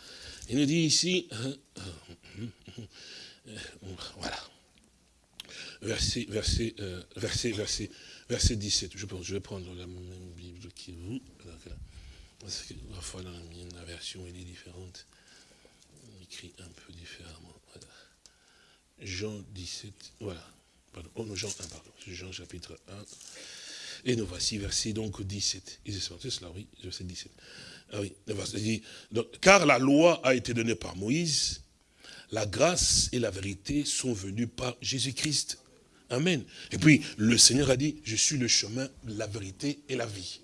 Il nous dit ici, hein, voilà. Verset, verset, euh, verset, verset, verset 17. Je pense, je vais prendre la même Bible que vous. Parce que parfois la version est différente écrit un peu différemment. Jean 17, voilà. Oh Jean 1, pardon. Jean chapitre 1. Et nous voici, verset donc 17. C'est cela, oui, verset 17. Ah oui, dit, car la loi a été donnée par Moïse, la grâce et la vérité sont venues par Jésus-Christ. Amen. Et puis, le Seigneur a dit, je suis le chemin, la vérité et la vie.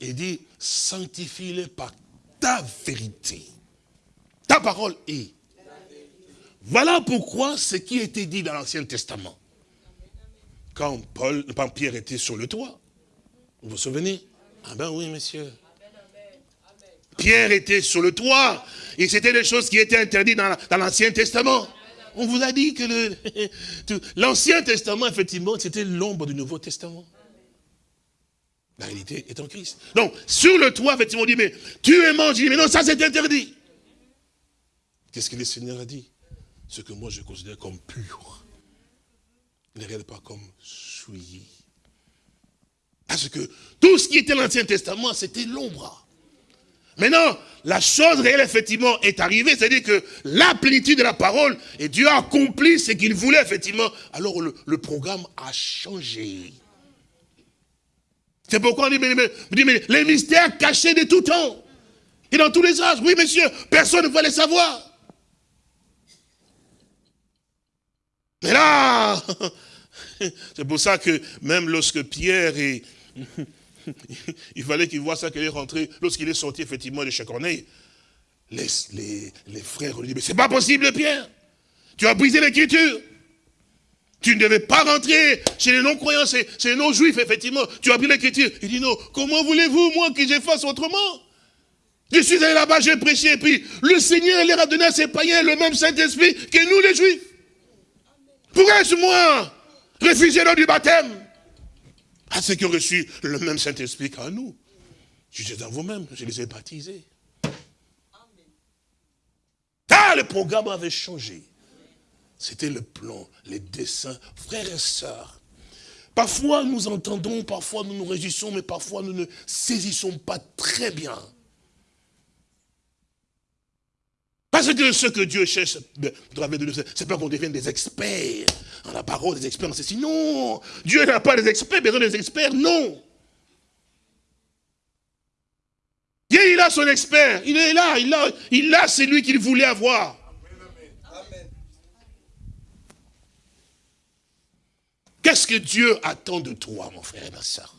Il dit, sanctifie-les par ta vérité. Ta parole est. Voilà pourquoi ce qui était dit dans l'Ancien Testament. Quand Paul, quand Pierre était sur le toit, vous vous souvenez? Ah ben oui, monsieur. Pierre était sur le toit, et c'était des choses qui étaient interdites dans l'Ancien Testament. On vous a dit que l'Ancien Testament, effectivement, c'était l'ombre du Nouveau Testament. La réalité est en Christ. Donc, sur le toit, effectivement, on dit, mais tu es mangé, mais non, ça c'est interdit. Qu'est-ce que le Seigneur a dit? Ce que moi je considère comme pur. Ne regarde pas comme souillé. Parce que tout ce qui était l'Ancien Testament, c'était l'ombre. Maintenant, la chose réelle, effectivement, est arrivée, c'est-à-dire que la plénitude de la parole, et Dieu a accompli ce qu'il voulait, effectivement, alors le, programme a changé. C'est pourquoi on dit, mais, les mystères cachés de tout temps, et dans tous les âges, oui, monsieur, personne ne va les savoir. Mais là, c'est pour ça que même lorsque Pierre est... il fallait qu'il voit ça qu'il est rentré, lorsqu'il est sorti effectivement de chez Corneille, les, les, frères lui disent, mais c'est pas possible Pierre, tu as brisé l'écriture. Tu ne devais pas rentrer chez les non-croyants, chez, les non-juifs, effectivement. Tu as brisé l'écriture. Il dit, non, comment voulez-vous, moi, que je fasse autrement? Je suis allé là-bas, j'ai prêché, et puis le Seigneur leur a donné à ses païens le même Saint-Esprit que nous, les Juifs. Pourrais-je, moi, refuser l'eau du baptême à ceux qui ont reçu le même Saint-Esprit qu'à nous. Jugez dans vous-même, je les ai baptisés. Ah, le programme avait changé. C'était le plan, les dessins, frères et sœurs. Parfois nous entendons, parfois nous nous réjouissons, mais parfois nous ne saisissons pas très bien. Parce que ce que Dieu cherche, c'est pas qu'on devienne des experts en la parole, des experts en ceci. Non, Dieu n'a pas des experts, besoin des experts, non. Dieu, il a son expert, il est là, il a, il a celui qu'il voulait avoir. Qu'est-ce que Dieu attend de toi, mon frère et ma soeur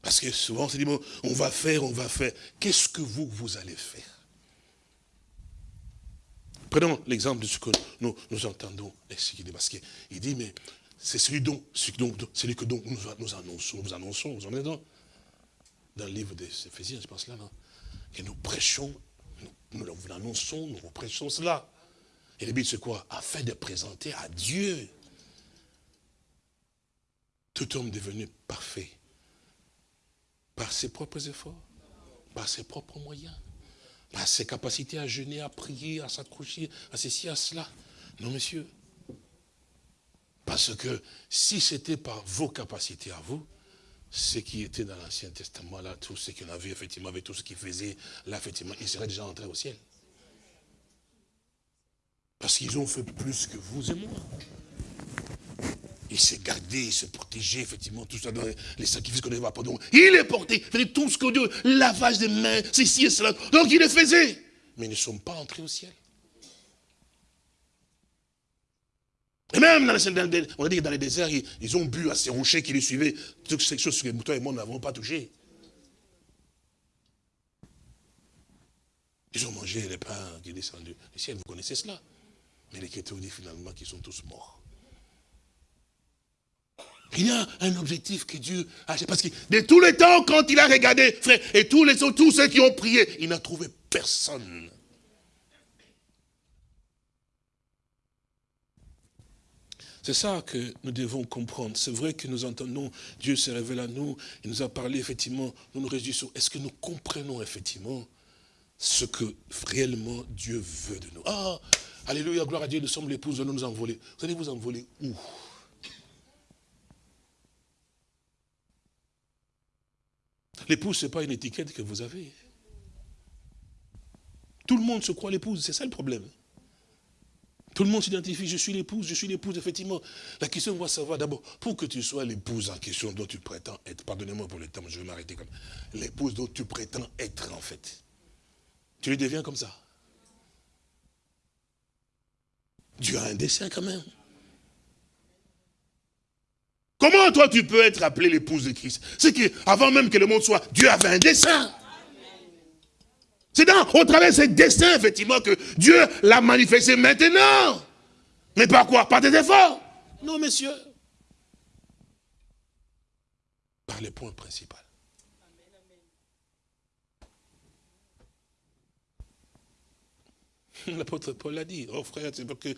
Parce que souvent, on se dit, on va faire, on va faire. Qu'est-ce que vous, vous allez faire? Prenons l'exemple de ce que nous, nous entendons. Parce qu'il dit, mais c'est celui, dont, celui que donc nous, nous annonçons, nous annonçons, vous en êtes dans, dans le livre des Éphésiens, je pense là, non? Que nous prêchons, nous, nous l'annonçons, nous prêchons cela. Et le but c'est quoi? Afin de présenter à Dieu. Tout homme devenu parfait par ses propres efforts, par ses propres moyens, par ses capacités à jeûner, à prier, à s'accrocher, à ceci, à cela. Non, monsieur. Parce que si c'était par vos capacités à vous, ce qui était dans l'Ancien Testament, là, tout ce qu'on a vu, effectivement, avec tout ce qu'il faisait, là, effectivement, ils seraient déjà entrés au ciel. Parce qu'ils ont fait plus que vous et moi. Il s'est gardé, il s'est protégé, effectivement, tout ça dans les sacrifices qu'on avait pas donc Il est porté, il tout ce que Dieu, lavage des mains, ceci et cela. Donc il le faisait. Mais ils ne sont pas entrés au ciel. Et même dans les, on a dit que dans les déserts, ils, ont bu à ces rochers qui les suivaient, toutes ces choses que toi et moi n'avons pas touché. Ils ont mangé les pains qui descendu du ciel, vous connaissez cela. Mais les chrétiens dit finalement qu'ils sont tous morts. Il y a un objectif que Dieu a. Parce que de tous les temps, quand il a regardé, frère, et tous ceux qui ont prié, il n'a trouvé personne. C'est ça que nous devons comprendre. C'est vrai que nous entendons, Dieu se révèle à nous, il nous a parlé effectivement, nous nous réjouissons. Est-ce que nous comprenons effectivement ce que réellement Dieu veut de nous? Ah, Alléluia, gloire à Dieu, nous sommes l'épouse, nous nous envoler. Vous allez vous envoler où? L'épouse, ce n'est pas une étiquette que vous avez. Tout le monde se croit l'épouse, c'est ça le problème. Tout le monde s'identifie, je suis l'épouse, je suis l'épouse, effectivement. La question, on va savoir d'abord, pour que tu sois l'épouse en question dont tu prétends être, pardonnez-moi pour le temps, je vais m'arrêter comme l'épouse dont tu prétends être en fait. Tu le deviens comme ça. Dieu a un dessin quand même. Comment toi tu peux être appelé l'épouse de Christ? C'est qu'avant même que le monde soit, Dieu avait un dessein. C'est au travers de ce dessein, effectivement, que Dieu l'a manifesté maintenant. Mais par quoi? Par des efforts Non, messieurs. Par le point principal. L'apôtre Paul l'a dit. Oh frère, c'est parce que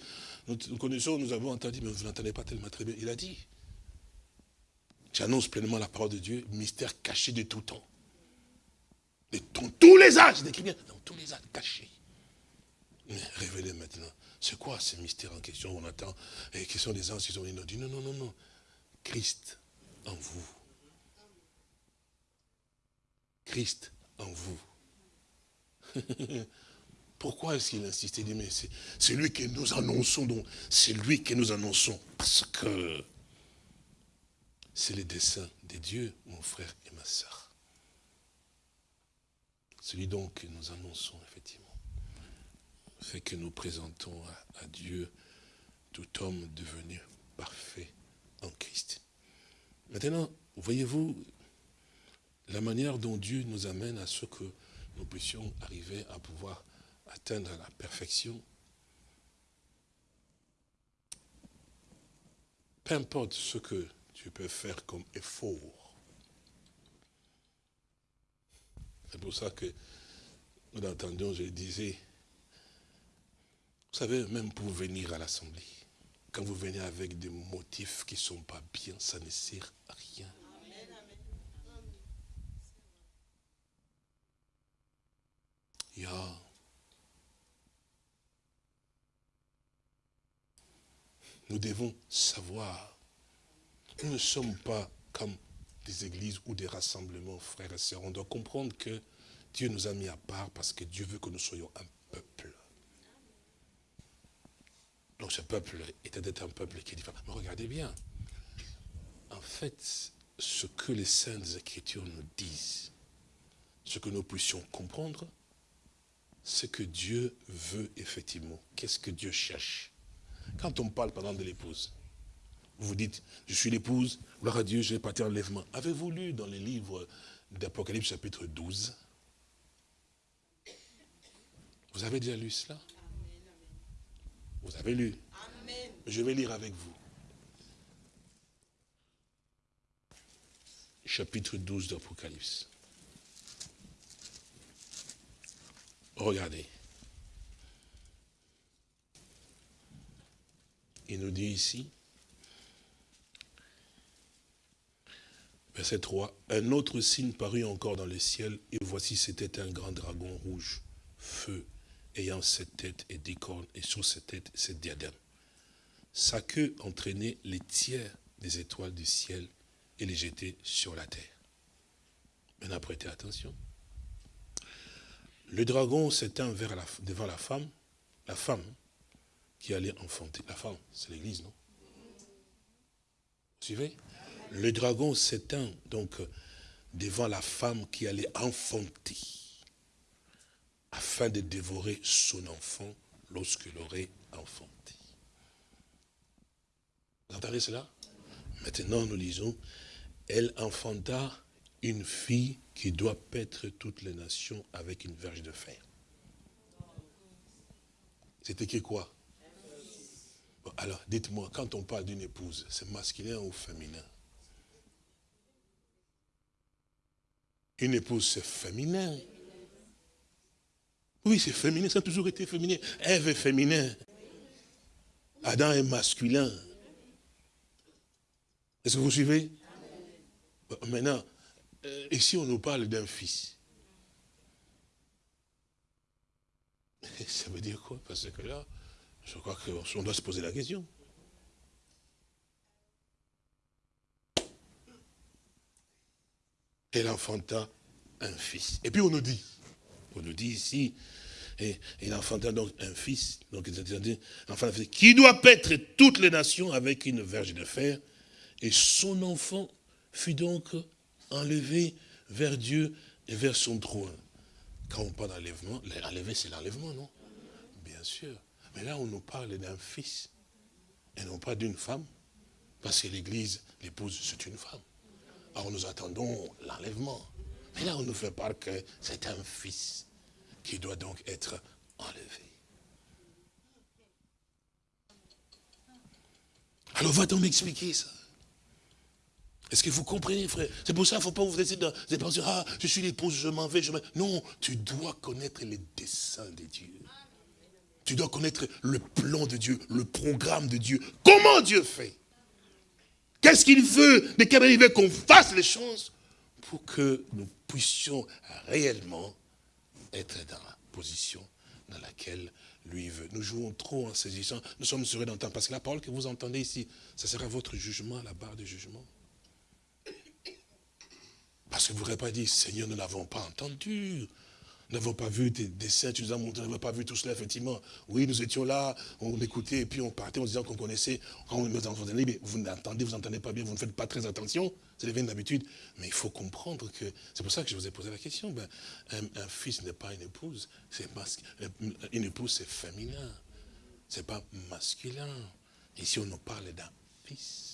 nous connaissons, nous avons entendu, mais vous n'entendez pas tellement très bien. Il a dit. J'annonce pleinement la parole de Dieu, mystère caché de tout temps. De tous les âges, décrit bien, dans tous les âges, caché. Mais révélé maintenant. C'est quoi ce mystère en question On attend, et qui sont des anges qui ont dit non, non, non, non. Christ en vous. Christ en vous. Pourquoi est-ce qu'il insiste? Il dit, mais c'est lui que nous annonçons, donc c'est lui que nous annonçons. Parce que c'est le dessein de Dieu, mon frère et ma soeur. Celui donc que nous annonçons, effectivement, fait que nous présentons à, Dieu tout homme devenu parfait en Christ. Maintenant, voyez-vous la manière dont Dieu nous amène à ce que nous puissions arriver à pouvoir atteindre la perfection? Peu importe ce que tu peux faire comme effort. C'est pour ça que nous l'entendions, je disais, vous savez, même pour venir à l'Assemblée, quand vous venez avec des motifs qui ne sont pas bien, ça ne sert à rien. Nous devons savoir nous ne sommes pas comme des églises ou des rassemblements, frères et sœurs. On doit comprendre que Dieu nous a mis à part parce que Dieu veut que nous soyons un peuple. Donc ce peuple était un peuple qui est différent. Mais regardez bien, en fait, ce que les saintes écritures nous disent, ce que nous puissions comprendre, c'est que Dieu veut effectivement. Qu'est-ce que Dieu cherche? Quand on parle pendant de l'épouse, vous vous dites, je suis l'épouse, gloire à Dieu, je vais partir en lèvement. Avez-vous lu dans les livres d'Apocalypse chapitre 12 Vous avez déjà lu cela? Vous avez lu? Je vais lire avec vous. Chapitre 12 d'Apocalypse. Regardez. Il nous dit ici, verset 3, un autre signe parut encore dans le ciel, et voici c'était un grand dragon rouge, feu, ayant sept têtes et dix cornes, et sur cette tête sept diadèmes. Sa queue entraînait les tiers des étoiles du ciel et les jetait sur la terre. Maintenant, prêtez attention. Le dragon s'éteint devant la femme, la femme qui allait enfanter. La femme, c'est l'église, non? Vous suivez? Le dragon s'éteint donc devant la femme qui allait enfanter, afin de dévorer son enfant lorsqu'il aurait enfanté. Vous entendez cela? Maintenant, nous lisons, elle enfanta une fille qui doit paître toutes les nations avec une verge de fer. C'est écrit quoi? Alors, dites-moi, quand on parle d'une épouse, c'est masculin ou féminin? Une épouse, c'est féminin. Oui, c'est féminin, ça a toujours été féminin. Ève est féminin. Adam est masculin. Est-ce que vous suivez? Maintenant, euh, ici on nous parle d'un fils? Ça veut dire quoi? Parce que là, je crois qu'on doit se poser la question. Elle enfanta un fils. Et puis on nous dit, on nous dit ici, et il enfanta donc un fils, donc enfin, qui doit paître toutes les nations avec une verge de fer, et son enfant fut donc enlevé vers Dieu et vers son trône. Quand on parle d'enlèvement, l'enlever c'est l'enlèvement, non? Bien sûr. Mais là, on nous parle d'un fils et non pas d'une femme. Parce que l'église, l'épouse, c'est une femme. Alors nous attendons l'enlèvement. Mais là, on nous fait part que c'est un fils qui doit donc être enlevé. Alors va-t-on m'expliquer ça? Est-ce que vous comprenez, frère? C'est pour ça qu'il ne faut pas vous laisser dans des pensées, ah, je suis l'épouse, je m'en vais, je m'en Non, tu dois connaître les desseins de Dieu. Tu dois connaître le plan de Dieu, le programme de Dieu. Comment Dieu fait? Qu'est-ce qu'il veut De quelle manière il veut qu'on fasse les choses pour que nous puissions réellement être dans la position dans laquelle lui veut. Nous jouons trop en saisissant, nous sommes sur d'entendre. Parce que la parole que vous entendez ici, ça sera votre jugement, la barre de jugement. Parce que vous n'aurez pas dit, Seigneur, nous n'avons pas entendu. Nous n'avons pas vu des dessins, tu nous as montré, nous n'avons pas vu tout cela, effectivement. Oui, nous étions là, on écoutait, et puis on partait en disant qu'on connaissait, quand on nous entendait, mais vous n'entendez, vous n'entendez pas bien, vous ne faites pas très attention, c'est devenu d'habitude. Mais il faut comprendre que, c'est pour ça que je vous ai posé la question, ben, un, fils n'est pas une épouse, c'est une épouse c'est féminin, c'est pas masculin. Ici on nous parle d'un fils.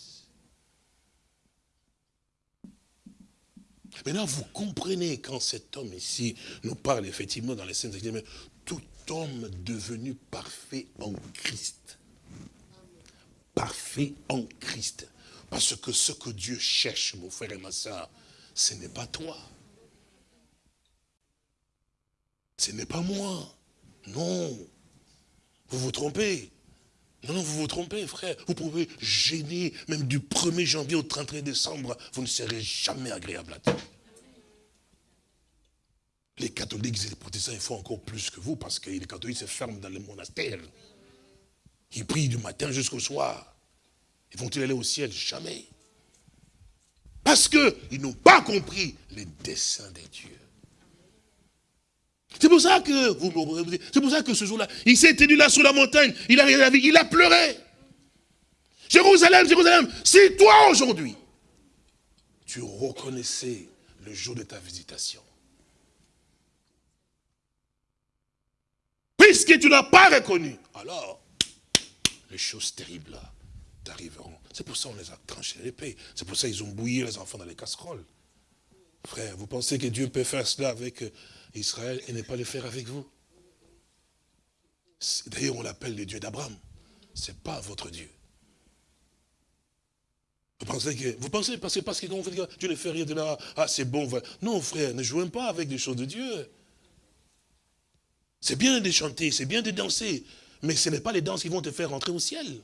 Maintenant, vous comprenez quand cet homme ici nous parle effectivement dans les scènes mais tout homme devenu parfait en Christ. Parfait en Christ. Parce que ce que Dieu cherche, mon frère et ma soeur, ce n'est pas toi. Ce n'est pas moi. Non. Vous vous trompez. Non, non, vous vous trompez, frère. Vous pouvez gêner, même du 1er janvier au 31 décembre, vous ne serez jamais agréable à Dieu. Les catholiques et les protestants, ils font encore plus que vous, parce que les catholiques se ferment dans le monastère. Ils prient du matin jusqu'au soir. Ils vont-ils aller au ciel? Jamais. Parce qu'ils n'ont pas compris les desseins des dieux. C'est pour ça que, c'est pour ça que ce jour-là, il s'est tenu là sur la montagne, il a regardé il a pleuré. Jérusalem, Jérusalem, si toi aujourd'hui, tu reconnaissais le jour de ta visitation, puisque tu n'as pas reconnu, alors les choses terribles t'arriveront. C'est pour ça qu'on les a tranchés l'épée. C'est pour ça qu'ils ont bouilli les enfants dans les casseroles. Frère, vous pensez que Dieu peut faire cela avec euh, Israël et ne pas le faire avec vous D'ailleurs, on l'appelle le Dieu d'Abraham. Ce n'est pas votre Dieu. Vous pensez que, vous pensez, parce que, parce que quand vous dit Dieu ne fait rien de là, ah c'est bon. Non frère, ne jouez pas avec des choses de Dieu. C'est bien de chanter, c'est bien de danser, mais ce n'est pas les danses qui vont te faire rentrer au ciel.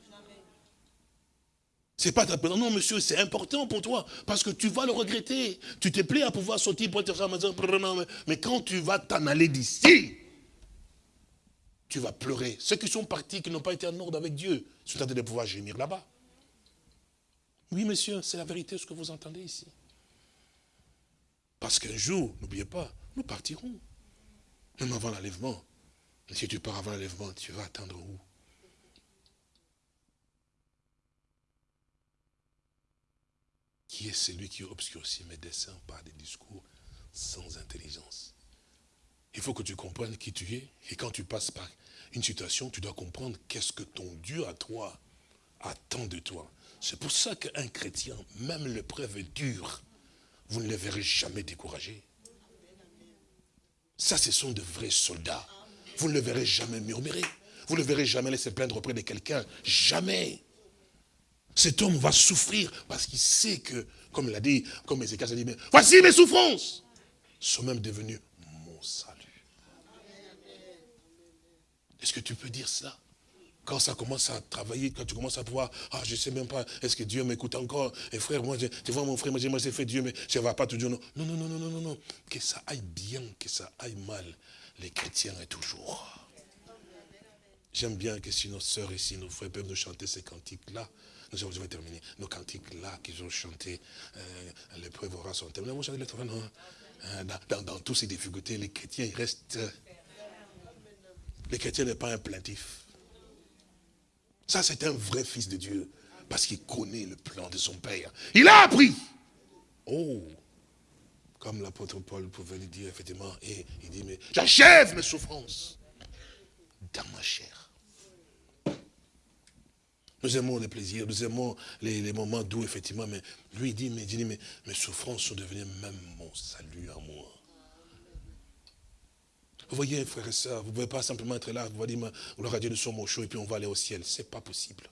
C'est pas ta Non, monsieur, c'est important pour toi, parce que tu vas le regretter. Tu te plais à pouvoir sortir pour être ça, mais quand tu vas t'en aller d'ici, tu vas pleurer. Ceux qui sont partis, qui n'ont pas été en ordre avec Dieu, sont en train de pouvoir gémir là-bas. Oui, monsieur, c'est la vérité ce que vous entendez ici. Parce qu'un jour, n'oubliez pas, nous partirons. Même avant l'enlèvement. Mais si tu pars avant l'enlèvement, tu vas attendre où? Qui est celui qui obscurcit mes desseins par des discours sans intelligence Il faut que tu comprennes qui tu es. Et quand tu passes par une situation, tu dois comprendre qu'est-ce que ton Dieu à toi attend de toi. C'est pour ça qu'un chrétien, même l'épreuve est dure, vous ne le verrez jamais découragé. Ça, ce sont de vrais soldats. Vous ne le verrez jamais murmurer. Vous ne le verrez jamais laisser plaindre auprès de quelqu'un. Jamais. Cet homme va souffrir parce qu'il sait que, comme il a dit, comme Ézéchiel a dit, mais voici mes souffrances sont même devenues mon salut. Est-ce que tu peux dire ça? Quand ça commence à travailler, quand tu commences à pouvoir, ah, je ne sais même pas, est-ce que Dieu m'écoute encore? Et frère, moi, tu vois mon frère, moi, j'ai fait Dieu, mais ça ne va pas tout dire non. Non, non, non, non, non, non, Que ça aille bien, que ça aille mal, les chrétiens est toujours. J'aime bien que si nos sœurs ici, nos frères peuvent nous chanter ces cantiques-là, nous je vais terminer, nos cantiques-là qu'ils ont chantés, euh, l'épreuve aura son hein, dans, dans, toutes ces difficultés, les chrétiens, ils restent... Les chrétiens n'est pas un plaintif. Ça, c'est un vrai fils de Dieu. Parce qu'il connaît le plan de son Père. Il a appris. Oh, comme l'apôtre Paul pouvait le dire, effectivement, et il dit, mais j'achève mes souffrances dans ma chair. Nous aimons les plaisirs, nous aimons les, moments doux, effectivement, mais lui, il dit, mais, dit, mais mes souffrances sont devenues même mon salut à moi. Vous voyez, frères et sœurs, vous ne pouvez pas simplement être là, vous allez dire, gloire à Dieu, nous sommes au chaud et puis on va aller au ciel. Ce n'est pas possible.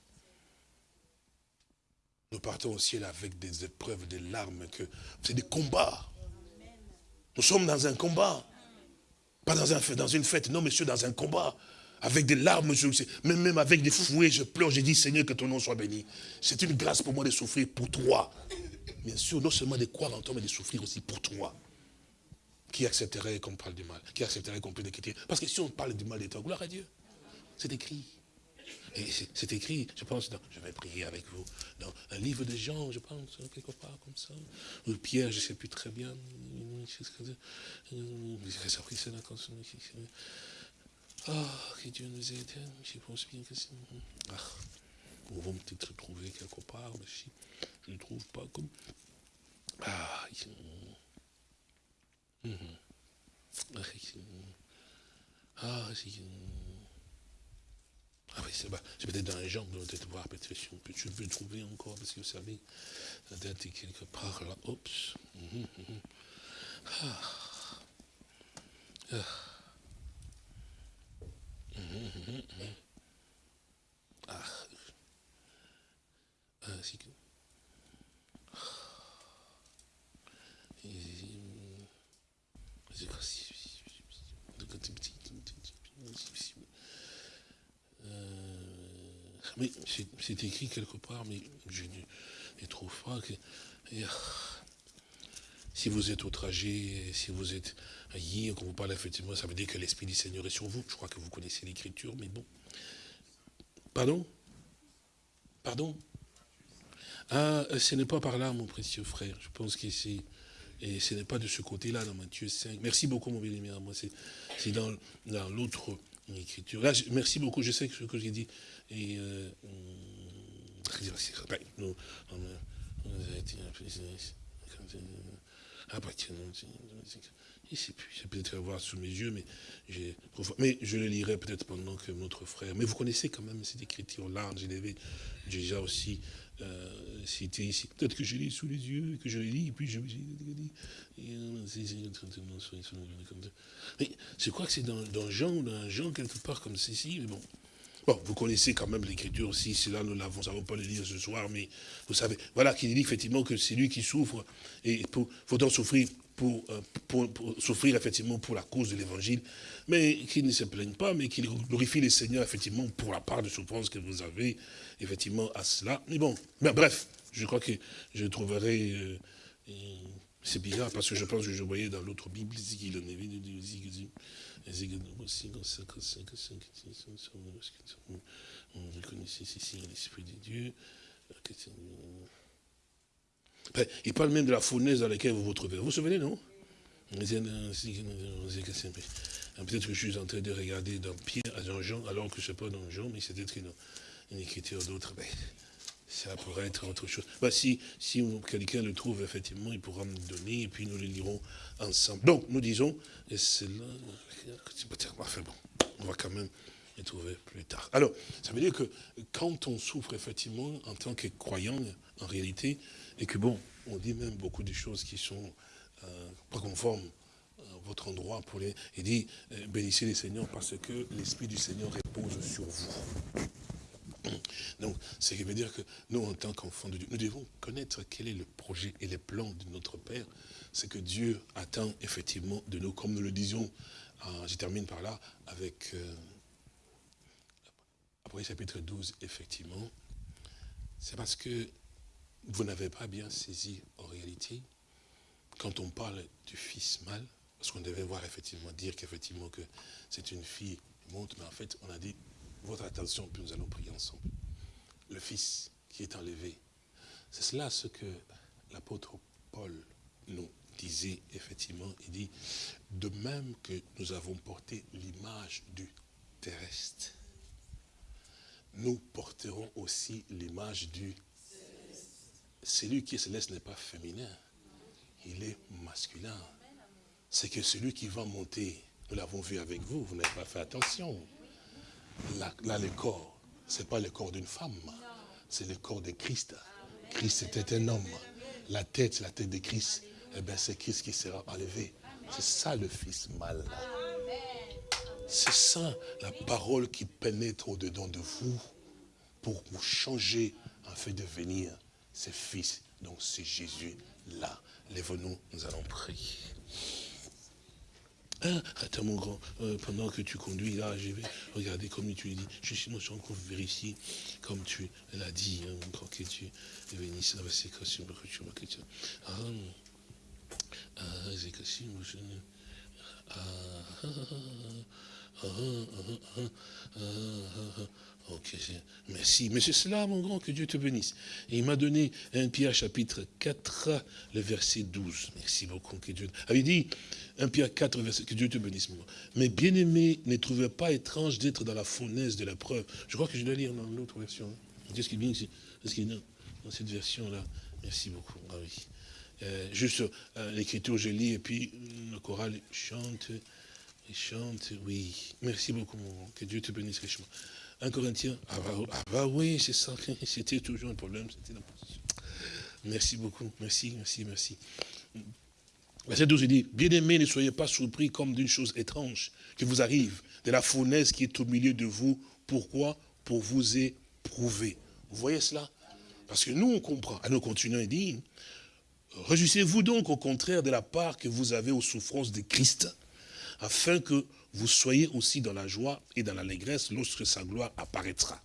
Nous partons au ciel avec des épreuves, des larmes, que c'est des combats. Nous sommes dans un combat. Pas dans, un, dans une fête, non monsieur, dans un combat. Avec des larmes, même, même avec des fouets, je pleure, je dis Seigneur, que ton nom soit béni. C'est une grâce pour moi de souffrir pour toi. Bien sûr, non seulement de croire en toi, mais de souffrir aussi pour toi. Qui accepterait qu'on parle du mal? Qui accepterait qu'on puisse l'écrire Parce que si on parle du mal de toi, gloire à Dieu. C'est écrit. C'est écrit, je pense, je vais prier avec vous, dans un livre de Jean, je pense, quelque part comme ça. Ou Pierre, je ne sais plus très bien. Ah, que Dieu nous aide. Je pense bien que c'est. Ah, on va peut-être trouver quelque part, mais si je ne trouve pas comme. Ah, Mhm. Ah, ah oui, c'est peut-être dans les jambes, peut-être voir, peut-être si on peut, trouver encore, parce que vous savez, ça doit être quelque part là. Oups. Mhm, mhm. Ah. Ah. Ah. Ah, c'est que... Mais c'est écrit quelque part, mais je ne trouve pas que... si vous êtes outragé, si vous êtes haï, quand vous parlez effectivement, ça veut dire que l'Esprit du Seigneur est sur vous. Je crois que vous connaissez l'Écriture, mais bon. Pardon? Pardon? Ah, ce n'est pas par là, mon précieux frère. Je pense que. Et ce n'est pas de ce côté-là, dans Matthieu 5. Merci beaucoup, mon bien-aimé. Moi, c'est dans, dans l'autre écriture. Merci beaucoup. Je sais que ce que j'ai dit. Et, euh, ah, bah, je sais plus, j'ai peut-être voir sous mes yeux, mais, mais je le lirai peut-être pendant que notre frère. Mais vous connaissez quand même cette écriture-là, je l'avais déjà aussi euh, cité ici. Peut-être que je l'ai sous les yeux, que je lu, et puis je me dit. Je crois que c'est dans, Jean, dans Jean quelque part comme ceci, mais bon. Bon, vous connaissez quand même l'écriture aussi, c'est là nous l'avons, nous pas le lire ce soir, mais vous savez, voilà qu'il dit effectivement que c'est lui qui souffre, et il faudra souffrir euh, pour, pour, souffrir effectivement pour la cause de l'évangile, mais qu'il ne se plaigne pas, mais qu'il glorifie le Seigneur effectivement pour la part de souffrance que vous avez effectivement à cela. Mais bon, mais bref, je crois que je trouverai... Euh, c'est bizarre parce que je pense que je voyais dans l'autre Bible, on reconnaissait ici l'Esprit de Dieu. Il parle même de la fournaise dans laquelle vous vous trouvez. Vous vous souvenez, non Peut-être que je suis en train de regarder dans Pierre, dans Jean, alors que je ne sais pas dans Jean, mais c'est peut-être une, une, écriture d'autre. Ça pourrait être autre chose. Bah, si si quelqu'un le trouve, effectivement, il pourra me donner, et puis nous le lirons ensemble. Donc, nous disons, et c'est là, bon, on va quand même les trouver plus tard. Alors, ça veut dire que quand on souffre, effectivement, en tant que croyant, en réalité, et que bon, on dit même beaucoup de choses qui sont euh, pas conformes à votre endroit pour les... Il dit, euh, bénissez les Seigneurs parce que l'Esprit du Seigneur repose sur vous. Donc, ce qui veut dire que nous, en tant qu'enfants de Dieu, nous devons connaître quel est le projet et les plans de notre Père. C'est que Dieu attend effectivement de nous, comme nous le disions, euh, je termine par là, avec euh, après chapitre 12, effectivement, c'est parce que vous n'avez pas bien saisi en réalité, quand on parle du fils mâle, parce qu'on devait voir effectivement, dire qu'effectivement que c'est une fille monte, mais en fait on a dit votre attention, puis nous allons prier ensemble. Le Fils qui est enlevé. C'est cela ce que l'apôtre Paul nous disait effectivement. Il dit, de même que nous avons porté l'image du terrestre, nous porterons aussi l'image du celui qui est céleste n'est pas féminin, il est masculin. C'est que celui qui va monter, nous l'avons vu avec vous, vous n'avez pas fait attention. Là, le corps, ce n'est pas le corps d'une femme, c'est le corps de Christ. Christ était un homme. La tête, la tête de Christ, eh bien, c'est Christ qui sera enlevé. C'est ça le Fils mal. C'est ça la parole qui pénètre au-dedans de vous pour vous changer en fait de venir ce Fils. Donc c'est Jésus là. Lève-nous, nous allons prier. Hein? attends mon grand, euh, pendant que tu conduis là, je vais regarder comme tu dis. Je suis, suis encore vérifier comme tu l'as dit, hein, mon grand que tu c'est Ah, ah, ah, ah, ah, ah, ah, ah, Ok, merci. C'est cela, mon grand, que Dieu te bénisse. Et il m'a donné un Pierre chapitre 4, le verset 12. Merci beaucoup, que Dieu... Ah, il dit, un Pierre 4, verset, que Dieu te bénisse, mon grand. Mais bien aimé, ne trouvez pas étrange d'être dans la fournaise de la preuve. Je crois que je dois lire dans l'autre version. Qu'est-ce qui bien ici? Qu'est-ce qui dans cette version-là? Merci beaucoup. Ah oui. Euh, juste euh, l'écriture, je lis, et puis le choral chante, chante, oui. Merci beaucoup, mon grand. Que Dieu te bénisse richement. Un Corinthien, ah bah, ah bah oui, c'est ça, c'était toujours un problème, c'était. Merci beaucoup, merci, merci, merci. Verset 12, il dit, bien-aimés, ne soyez pas surpris comme d'une chose étrange qui vous arrive, de la fournaise qui est au milieu de vous. Pourquoi? Pour vous éprouver. Vous voyez cela? Parce que nous, on comprend. À nous continuons, il dit, réjouissez-vous donc au contraire de la part que vous avez aux souffrances de Christ, afin que vous soyez aussi dans la joie et dans l'allégresse lorsque sa gloire apparaîtra.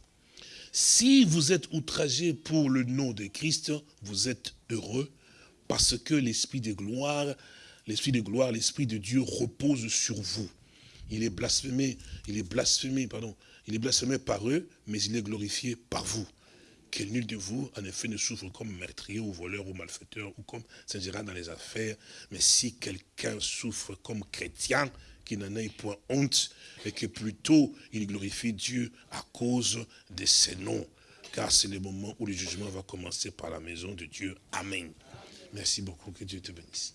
Si vous êtes outragés pour le nom de Christ, vous êtes heureux parce que l'esprit de gloire, l'esprit de gloire, l'esprit de Dieu repose sur vous. Il est blasphémé, il est blasphémé, pardon, il est blasphémé par eux, mais il est glorifié par vous. Que nul de vous, en effet, ne souffre comme meurtrier ou voleur ou malfaiteur ou comme s'ingira dans les affaires. Mais si quelqu'un souffre comme chrétien, qu'il n'en ait point honte et que plutôt il glorifie Dieu à cause de ses noms. Car c'est le moment où le jugement va commencer par la maison de Dieu. Amen. Merci beaucoup, que Dieu te bénisse.